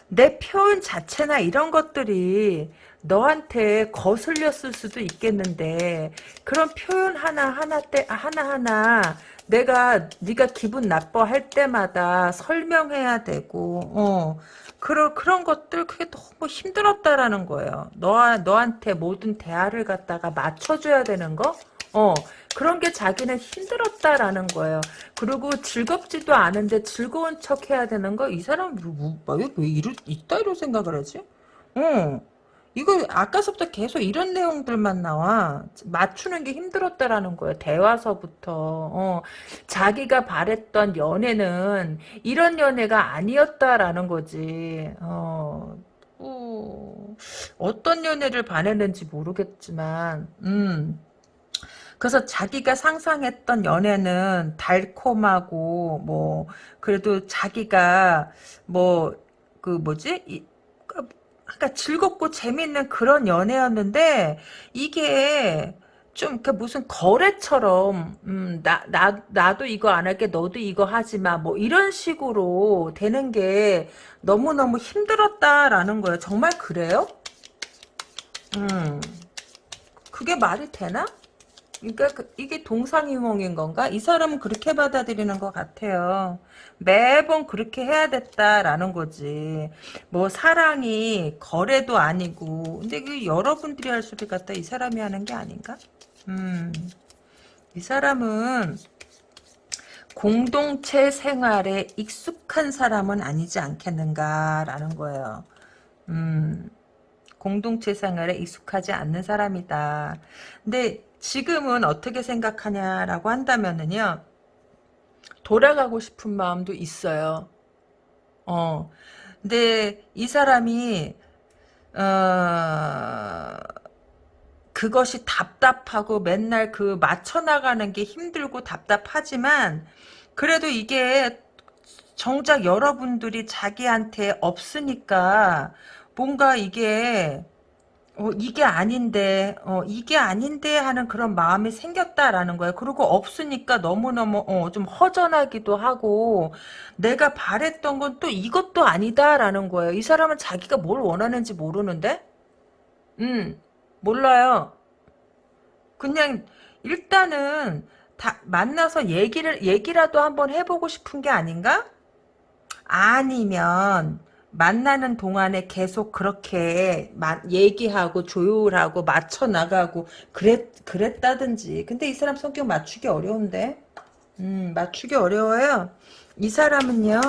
내 표현 자체나 이런 것들이 너한테 거슬렸을 수도 있겠는데 그런 표현 하나 하나 때 하나 하나 내가 네가 기분 나빠할 때마다 설명해야 되고 어 그런 그런 것들 그게 너무 힘들었다라는 거예요. 너 너한테 모든 대화를 갖다가 맞춰줘야 되는 거. 어 그런 게 자기는 힘들었다라는 거예요. 그리고 즐겁지도 않은데 즐거운 척 해야 되는 거 이 사람 뭐, 뭐, 왜, 왜 이러, 이따위로 생각을 하지? 어. 이거 아까서부터 계속 이런 내용들만 나와. 맞추는 게 힘들었다라는 거예요 대화서부터. 어, 자기가 바랬던 연애는 이런 연애가 아니었다라는 거지. 어, 어, 어떤 연애를 바랬는지 모르겠지만 음. 그래서 자기가 상상했던 연애는 달콤하고 뭐 그래도 자기가 뭐 그 뭐지? 이, 그러니까 즐겁고 재밌는 그런 연애였는데 이게 좀그 무슨 거래처럼 음, 나, 나, 나도 이거 안 할게 너도 이거 하지 마 뭐 이런 식으로 되는 게 너무너무 힘들었다라는 거예요. 정말 그래요? 음. 그게 말이 되나? 그러니까 그, 이게 동상이몽인 건가? 이 사람은 그렇게 받아들이는 것 같아요. 매번 그렇게 해야 됐다라는 거지. 뭐 사랑이 거래도 아니고 근데 그 여러분들이 할 소리 같다 이 사람이 하는 게 아닌가? 음, 이 사람은 공동체 생활에 익숙한 사람은 아니지 않겠는가라는 거예요. 음, 공동체 생활에 익숙하지 않는 사람이다. 근데 지금은 어떻게 생각하냐라고 한다면은요. 돌아가고 싶은 마음도 있어요. 어. 근데 이 사람이 어 그것이 답답하고 맨날 그 맞춰 나가는 게 힘들고 답답하지만 그래도 이게 정작 여러분들이 자기한테 없으니까 뭔가 이게 어, 이게 아닌데, 어, 이게 아닌데 하는 그런 마음이 생겼다라는 거예요. 그리고 없으니까 너무너무, 어, 좀 허전하기도 하고, 내가 바랬던 건 또 이것도 아니다라는 거예요. 이 사람은 자기가 뭘 원하는지 모르는데? 음, 몰라요. 그냥, 일단은, 다, 만나서 얘기를, 얘기라도 한번 해보고 싶은 게 아닌가? 아니면, 만나는 동안에 계속 그렇게 얘기하고 조율하고 맞춰 나가고 그랬 그랬다든지. 근데 이 사람 성격 맞추기 어려운데. 음, 맞추기 어려워요. 이 사람은요.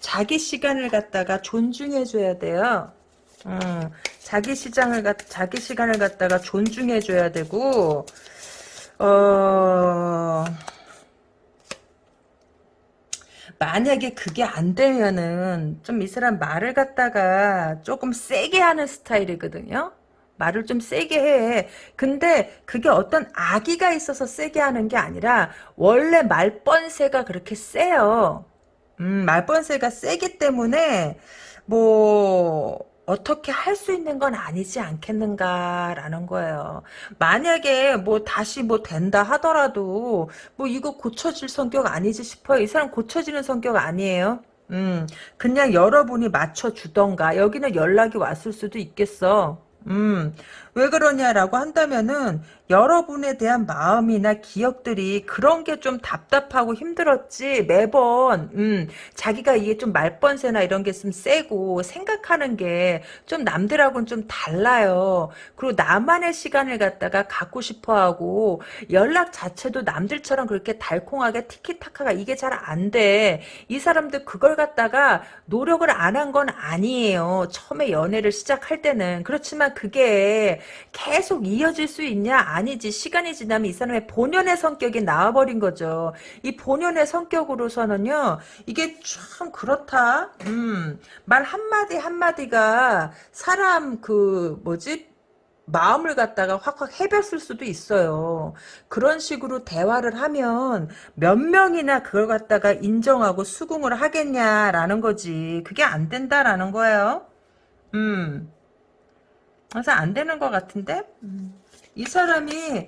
자기 시간을 갖다가 존중해 줘야 돼요. 음, 자기 시장을 갖 자기 시간을 갖다가 존중해 줘야 되고 어 만약에 그게 안 되면은 좀 이 사람 말을 갖다가 조금 세게 하는 스타일이거든요. 말을 좀 세게 해. 근데 그게 어떤 악의가 있어서 세게 하는 게 아니라 원래 말번세가 그렇게 세요. 음, 말번세가 세기 때문에 뭐 어떻게 할 수 있는 건 아니지 않겠는가라는 거예요. 만약에 뭐 다시 뭐 된다 하더라도 뭐 이거 고쳐질 성격 아니지 싶어요. 이 사람 고쳐지는 성격 아니에요. 음, 그냥 여러분이 맞춰주던가 여기는 연락이 왔을 수도 있겠어. 음, 왜 그러냐라고 한다면은 여러분에 대한 마음이나 기억들이 그런 게 좀 답답하고 힘들었지 매번 음, 자기가 이게 좀 말번세나 이런 게 좀 세고 생각하는 게 좀 남들하고는 좀 달라요. 그리고 나만의 시간을 갖다가 갖고 싶어하고 연락 자체도 남들처럼 그렇게 달콩하게 티키타카가 이게 잘 안 돼. 이 사람들 그걸 갖다가 노력을 안 한 건 아니에요. 처음에 연애를 시작할 때는 그렇지만 그게 계속 이어질 수 있냐? 아니지. 시간이 지나면 이 사람의 본연의 성격이 나와버린 거죠. 이 본연의 성격으로서는요, 이게 참 그렇다. 음, 말 한마디 한마디가 사람 그, 뭐지? 마음을 갖다가 확확 해봤을 수도 있어요. 그런 식으로 대화를 하면 몇 명이나 그걸 갖다가 인정하고 수긍을 하겠냐라는 거지. 그게 안 된다라는 거예요. 음. 그래서 안 되는 것 같은데 음. 이 사람이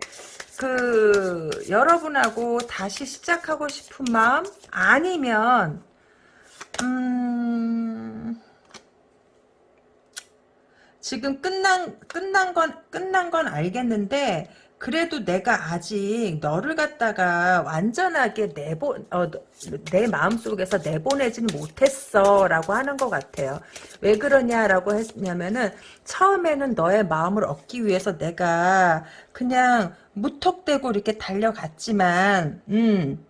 그 여러분하고 다시 시작하고 싶은 마음 아니면 음 지금 끝난 끝난 건 끝난 건 알겠는데 그래도 내가 아직 너를 갖다가 완전하게 내보 어, 내 마음속에서 내보내지는 못했어 라고 하는 것 같아요. 왜 그러냐라고 했냐면은 처음에는 너의 마음을 얻기 위해서 내가 그냥 무턱대고 이렇게 달려갔지만 음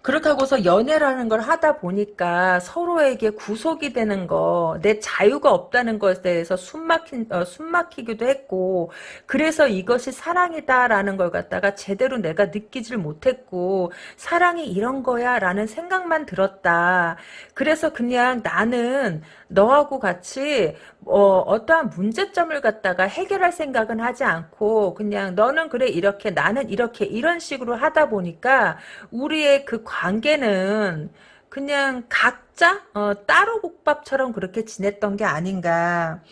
그렇게 하고서 연애라는 걸 하다 보니까 서로에게 구속이 되는 거, 내 자유가 없다는 것에 대해서 숨 막힌, 어, 숨 막히기도 했고, 그래서 이것이 사랑이다라는 걸 갖다가 제대로 내가 느끼질 못했고, 사랑이 이런 거야 라는 생각만 들었다. 그래서 그냥 나는 너하고 같이 어, 어떠한 문제점을 갖다가 해결할 생각은 하지 않고 그냥 너는 그래 이렇게 나는 이렇게 이런 식으로 하다 보니까 우리의 그 관계는 그냥 각자 어, 따로 국밥처럼 그렇게 지냈던 게 아닌가.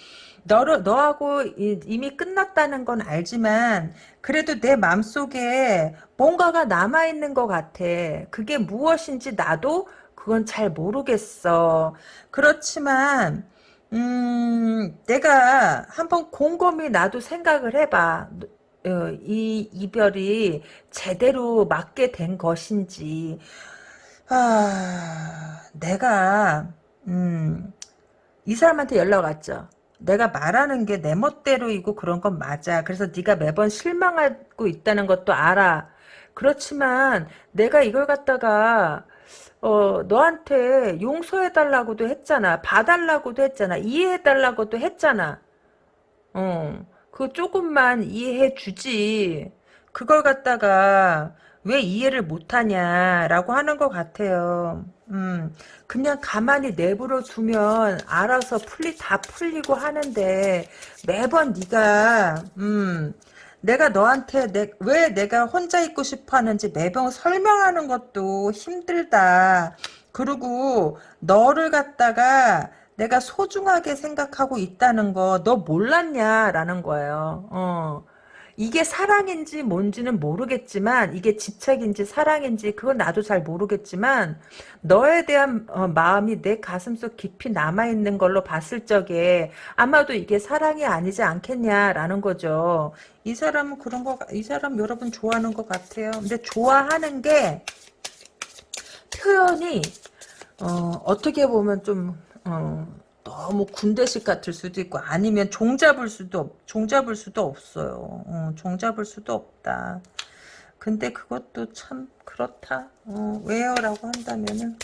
너를 너하고 이미 끝났다는 건 알지만 그래도 내 마음속에 뭔가가 남아 있는 것 같아. 그게 무엇인지 나도 그건 잘 모르겠어. 그렇지만 음, 내가 한번 곰곰이 나도 생각을 해봐. 어, 이 이별이 제대로 맞게 된 것인지. 아, 내가 음, 이 사람한테 연락 왔죠. 내가 말하는 게 내 멋대로이고 그런 건 맞아. 그래서 네가 매번 실망하고 있다는 것도 알아. 그렇지만 내가 이걸 갖다가 어, 너한테 용서해달라고도 했잖아. 봐달라고도 했잖아. 이해해달라고도 했잖아. 어, 그 조금만 이해해 주지. 그걸 갖다가, 왜 이해를 못하냐라고 하는 것 같아요. 음, 그냥 가만히 내버려 두면 알아서 풀리 다 풀리고 하는데 매번 네가 음, 내가 너한테 내, 왜 내가 혼자 있고 싶어 하는지 매번 설명하는 것도 힘들다. 그리고 너를 갖다가 내가 소중하게 생각하고 있다는 거 너 몰랐냐라는 거예요. 어. 이게 사랑인지 뭔지는 모르겠지만 이게 집착인지 사랑인지 그건 나도 잘 모르겠지만 너에 대한 어, 마음이 내 가슴속 깊이 남아있는 걸로 봤을 적에 아마도 이게 사랑이 아니지 않겠냐라는 거죠. 이 사람은 그런 거, 이 사람 여러분 좋아하는 것 같아요. 근데 좋아하는 게 표현이 어, 어떻게 보면 좀 어, 너무 군대식 같을 수도 있고 아니면 종잡을 수도 없, 종잡을 수도 없어요. 어, 종잡을 수도 없다. 근데 그것도 참 그렇다. 어, 왜요라고 한다면은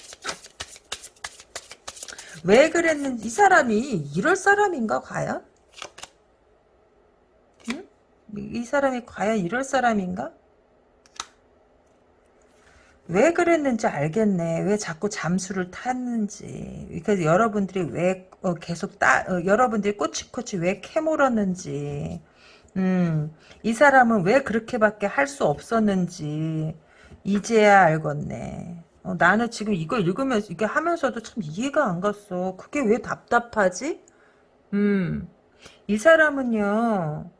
왜 그랬는지 이 사람이 이럴 사람인가 과연? 응? 이 사람이 과연 이럴 사람인가? 왜 그랬는지 알겠네. 왜 자꾸 잠수를 탔는지. 그래서 여러분들이 왜 어, 계속 따, 어, 여러분들이 꼬치꼬치 왜 캐물었는지. 음, 이 사람은 왜 그렇게밖에 할 수 없었는지. 이제야 알겠네. 어, 나는 지금 이거 읽으면서, 이게 하면서도 참 이해가 안 갔어. 그게 왜 답답하지? 음, 이 사람은요,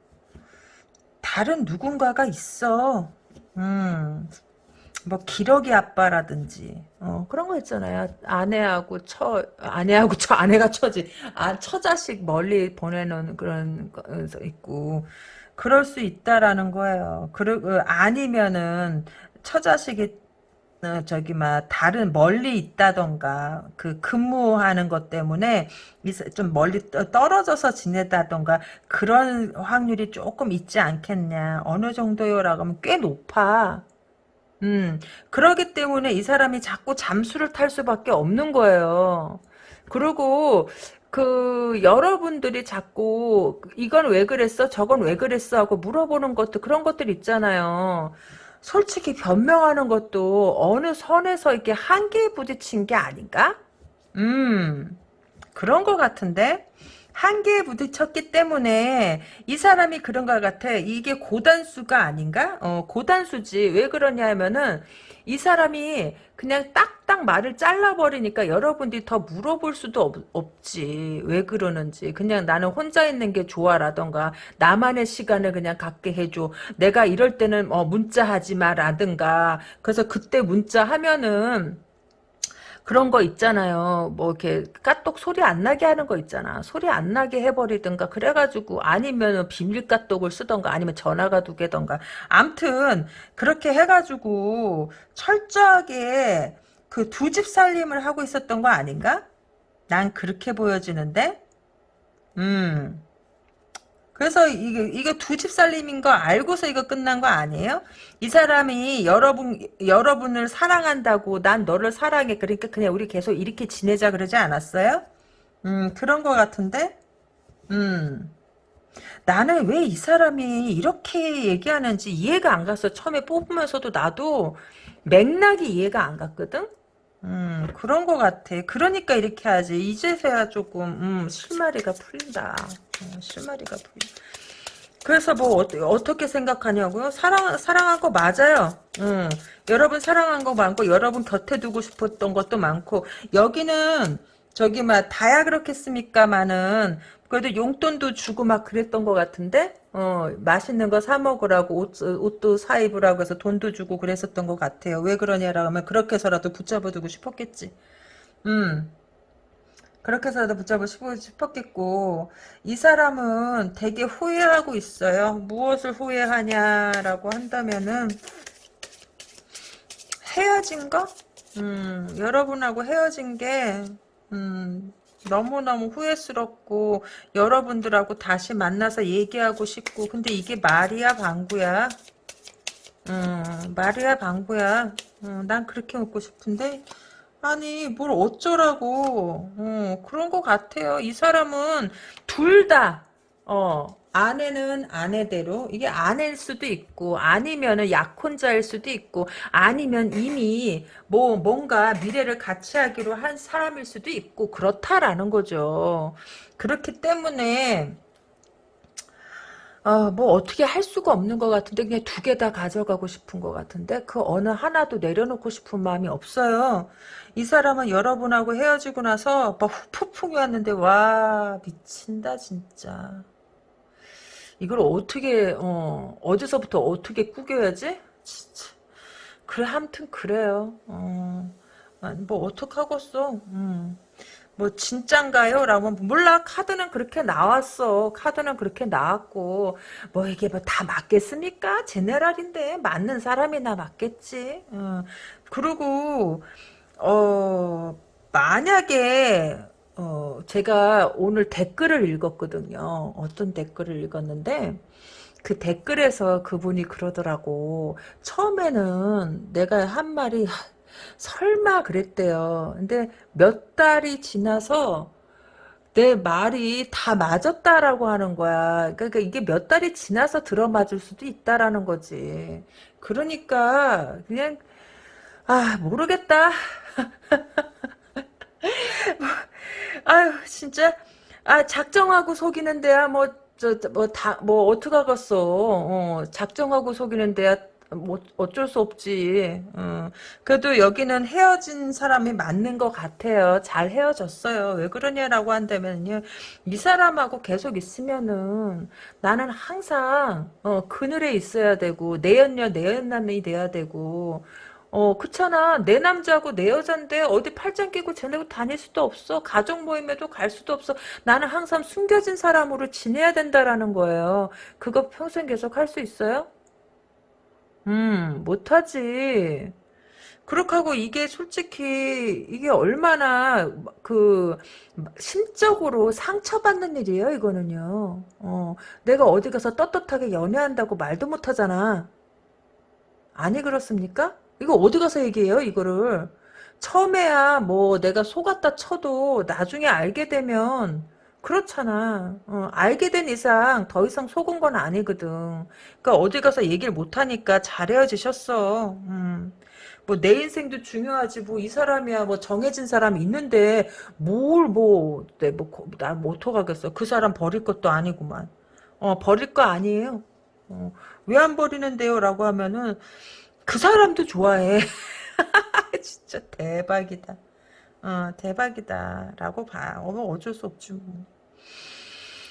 다른 누군가가 있어. 음, 뭐 기러기 아빠라든지 어, 그런 거 있잖아요. 아내하고 처 아내하고 처 아내가 처지 아 처자식 멀리 보내는 그런 거 있고 그럴 수 있다라는 거예요. 그러, 어, 아니면은 처자식이 어, 저기 막 다른 멀리 있다던가 그 근무하는 것 때문에 좀 멀리 떨어져서 지내다던가 그런 확률이 조금 있지 않겠냐 어느 정도요라고 하면 꽤 높아 음, 그러기 때문에 이 사람이 자꾸 잠수를 탈 수밖에 없는 거예요. 그리고 그 여러분들이 자꾸 이건 왜 그랬어? 저건 왜 그랬어? 하고 물어보는 것도 그런 것들 있잖아요. 솔직히 변명하는 것도 어느 선에서 이렇게 한계에 부딪힌 게 아닌가? 음, 그런 것 같은데? 한계에 부딪혔기 때문에 이 사람이 그런 것 같아. 이게 고단수가 아닌가? 어, 고단수지. 왜 그러냐 하면은 이 사람이 그냥 딱딱 말을 잘라버리니까 여러분들이 더 물어볼 수도 없, 지왜 그러는지. 그냥 나는 혼자 있는 게 좋아라던가 나만의 시간을 그냥 갖게 해줘. 내가 이럴 때는 어, 문자하지 마라든가. 그래서 그때 문자하면은 그런 거 있잖아요. 뭐 이렇게 까똑 소리 안 나게 하는 거 있잖아. 소리 안 나게 해버리든가 그래가지고 아니면 비밀 까똑을 쓰던가 아니면 전화가 두 개던가. 암튼 그렇게 해가지고 철저하게 그 두 집 살림을 하고 있었던 거 아닌가? 난 그렇게 보여지는데. 음. 그래서 이게 이게 두 집 살림인 거 알고서 이거 끝난 거 아니에요? 이 사람이 여러분 여러분을 사랑한다고 난 너를 사랑해 그러니까 그냥 우리 계속 이렇게 지내자 그러지 않았어요? 음 그런 거 같은데 음 나는 왜 이 사람이 이렇게 얘기하는지 이해가 안 갔어 처음에 뽑으면서도 나도 맥락이 이해가 안 갔거든 음, 그런 것 같아. 그러니까 이렇게 하지. 이제서야 조금, 음, 실마리가 풀린다. 음, 실마리가 풀린다. 그래서 뭐, 어, 떻게 생각하냐고요? 사랑, 사랑한 거 맞아요. 음, 여러분 사랑한 거 많고, 여러분 곁에 두고 싶었던 것도 많고, 여기는, 저기, 막, 다야 그렇겠습니까마는, 그래도 용돈도 주고 막 그랬던 것 같은데? 어, 맛있는 거 사 먹으라고 옷, 옷도 사 입으라고 해서 돈도 주고 그랬었던 것 같아요. 왜 그러냐라고 하면 그렇게 해서라도 붙잡아두고 싶었겠지. 음. 그렇게 해서라도 붙잡고 싶었겠고 이 사람은 되게 후회하고 있어요. 무엇을 후회하냐라고 한다면은 헤어진 거? 음, 여러분하고 헤어진 게 음, 너무너무 후회스럽고 여러분들하고 다시 만나서 얘기하고 싶고. 근데 이게 말이야 방구야? 음, 말이야 방구야. 음, 난 그렇게 묻고 싶은데? 아니 뭘 어쩌라고. 어, 그런 것 같아요. 이 사람은 둘다 어, 아내는 아내대로 이게 아내일 수도 있고 아니면은 약혼자일 수도 있고 아니면 이미 뭐 뭔가 미래를 같이 하기로 한 사람일 수도 있고 그렇다라는 거죠. 그렇기 때문에 어, 뭐 어떻게 할 수가 없는 것 같은데 그냥 두 개 다 가져가고 싶은 것 같은데 그 어느 하나도 내려놓고 싶은 마음이 없어요. 이 사람은 여러분하고 헤어지고 나서 막 후폭풍이 왔는데 와 미친다 진짜. 이걸 어떻게 어 어디서부터 어떻게 꾸겨야지? 진짜. 그래 아무튼 그래요. 어, 뭐 어떡하겠어. 음. 뭐 진짠가요? 라고 몰라 카드는 그렇게 나왔어 카드는 그렇게 나왔고 뭐 이게 뭐 다 맞겠습니까? 제네랄인데 맞는 사람이나 맞겠지 어. 그리고 어 만약에 어 제가 오늘 댓글을 읽었거든요 어떤 댓글을 읽었는데 그 댓글에서 그분이 그러더라고 처음에는 내가 한 말이 설마 그랬대요. 근데 몇 달이 지나서 내 말이 다 맞았다라고 하는 거야. 그러니까 이게 몇 달이 지나서 들어맞을 수도 있다라는 거지. 그러니까 그냥 아 모르겠다. 아유 진짜 아 작정하고 속이는 데야 뭐저뭐다뭐 어떡하겠어. 어, 작정하고 속이는 데야 뭐 어쩔 수 없지. 어. 그래도 여기는 헤어진 사람이 맞는 것 같아요. 잘 헤어졌어요. 왜 그러냐라고 한다면요. 이 사람하고 계속 있으면은 나는 항상 어, 그늘에 있어야 되고 내연녀 내연남이 돼야 되고 어 그렇잖아 내 남자고 내 여잔데 어디 팔짱 끼고 지내고 다닐 수도 없어 가족 모임에도 갈 수도 없어 나는 항상 숨겨진 사람으로 지내야 된다라는 거예요 그거 평생 계속 할 수 있어요? 음, 못하지. 그렇게 하고 이게 솔직히 이게 얼마나 그 심적으로 상처받는 일이에요 이거는요 어, 내가 어디 가서 떳떳하게 연애한다고 말도 못하잖아 아니 그렇습니까? 이거 어디 가서 얘기해요 이거를 처음에야 뭐 내가 속았다 쳐도 나중에 알게 되면 그렇잖아. 어, 알게 된 이상 더 이상 속은 건 아니거든. 그러니까 어디 가서 얘기를 못하니까 잘 헤어지셨어. 음. 뭐내 인생도 중요하지 뭐 이 사람이야 뭐 정해진 사람이 있는데 뭘 뭐 내 뭐나 못 어가겠어. 그 사람 버릴 것도 아니구만. 어 버릴 거 아니에요. 어, 왜 안 버리는데요? 라고 하면은 그 사람도 좋아해. 진짜 대박이다. 어, 대박이다. 라고 봐. 어, 어쩔 수 없지 뭐.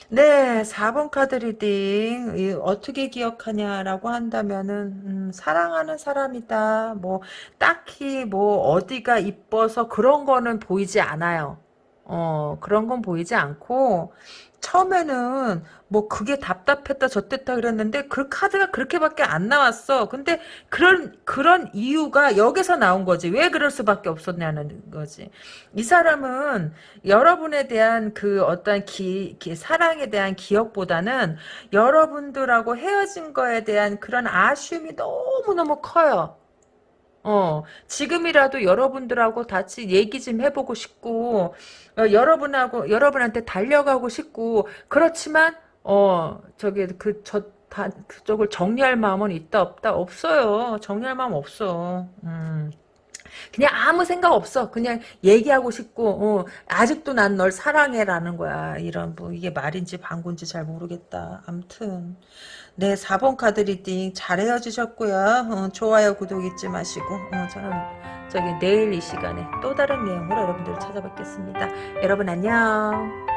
네, 4번 카드 리딩 어떻게 기억하냐라고 한다면은 음, 사랑하는 사람이다. 뭐 딱히 뭐 어디가 이뻐서 그런 거는 보이지 않아요. 어, 그런 건 보이지 않고 처음에는 뭐 그게 답답했다 저땠다 그랬는데 그 카드가 그렇게밖에 안 나왔어. 근데 그런 그런 이유가 여기서 나온 거지. 왜 그럴 수밖에 없었냐는 거지. 이 사람은 여러분에 대한 그 어떤 기, 기 사랑에 대한 기억보다는 여러분들하고 헤어진 거에 대한 그런 아쉬움이 너무너무 커요. 어, 지금이라도 여러분들하고 같이 얘기 좀 해보고 싶고, 어, 여러분하고, 여러분한테 달려가고 싶고, 그렇지만, 어, 저기, 그, 저, 다, 그쪽을 정리할 마음은 있다, 없다? 없어요. 정리할 마음 없어. 음. 그냥 아무 생각 없어. 그냥 얘기하고 싶고, 어, 아직도 난 널 사랑해라는 거야. 이런, 뭐, 이게 말인지 방구인지 잘 모르겠다. 암튼. 네, 4번 카드 리딩 잘 헤어지셨고요. 어, 좋아요, 구독 잊지 마시고, 어, 저는 저기 내일 이 시간에 또 다른 내용으로 여러분들을 찾아뵙겠습니다. 여러분 안녕.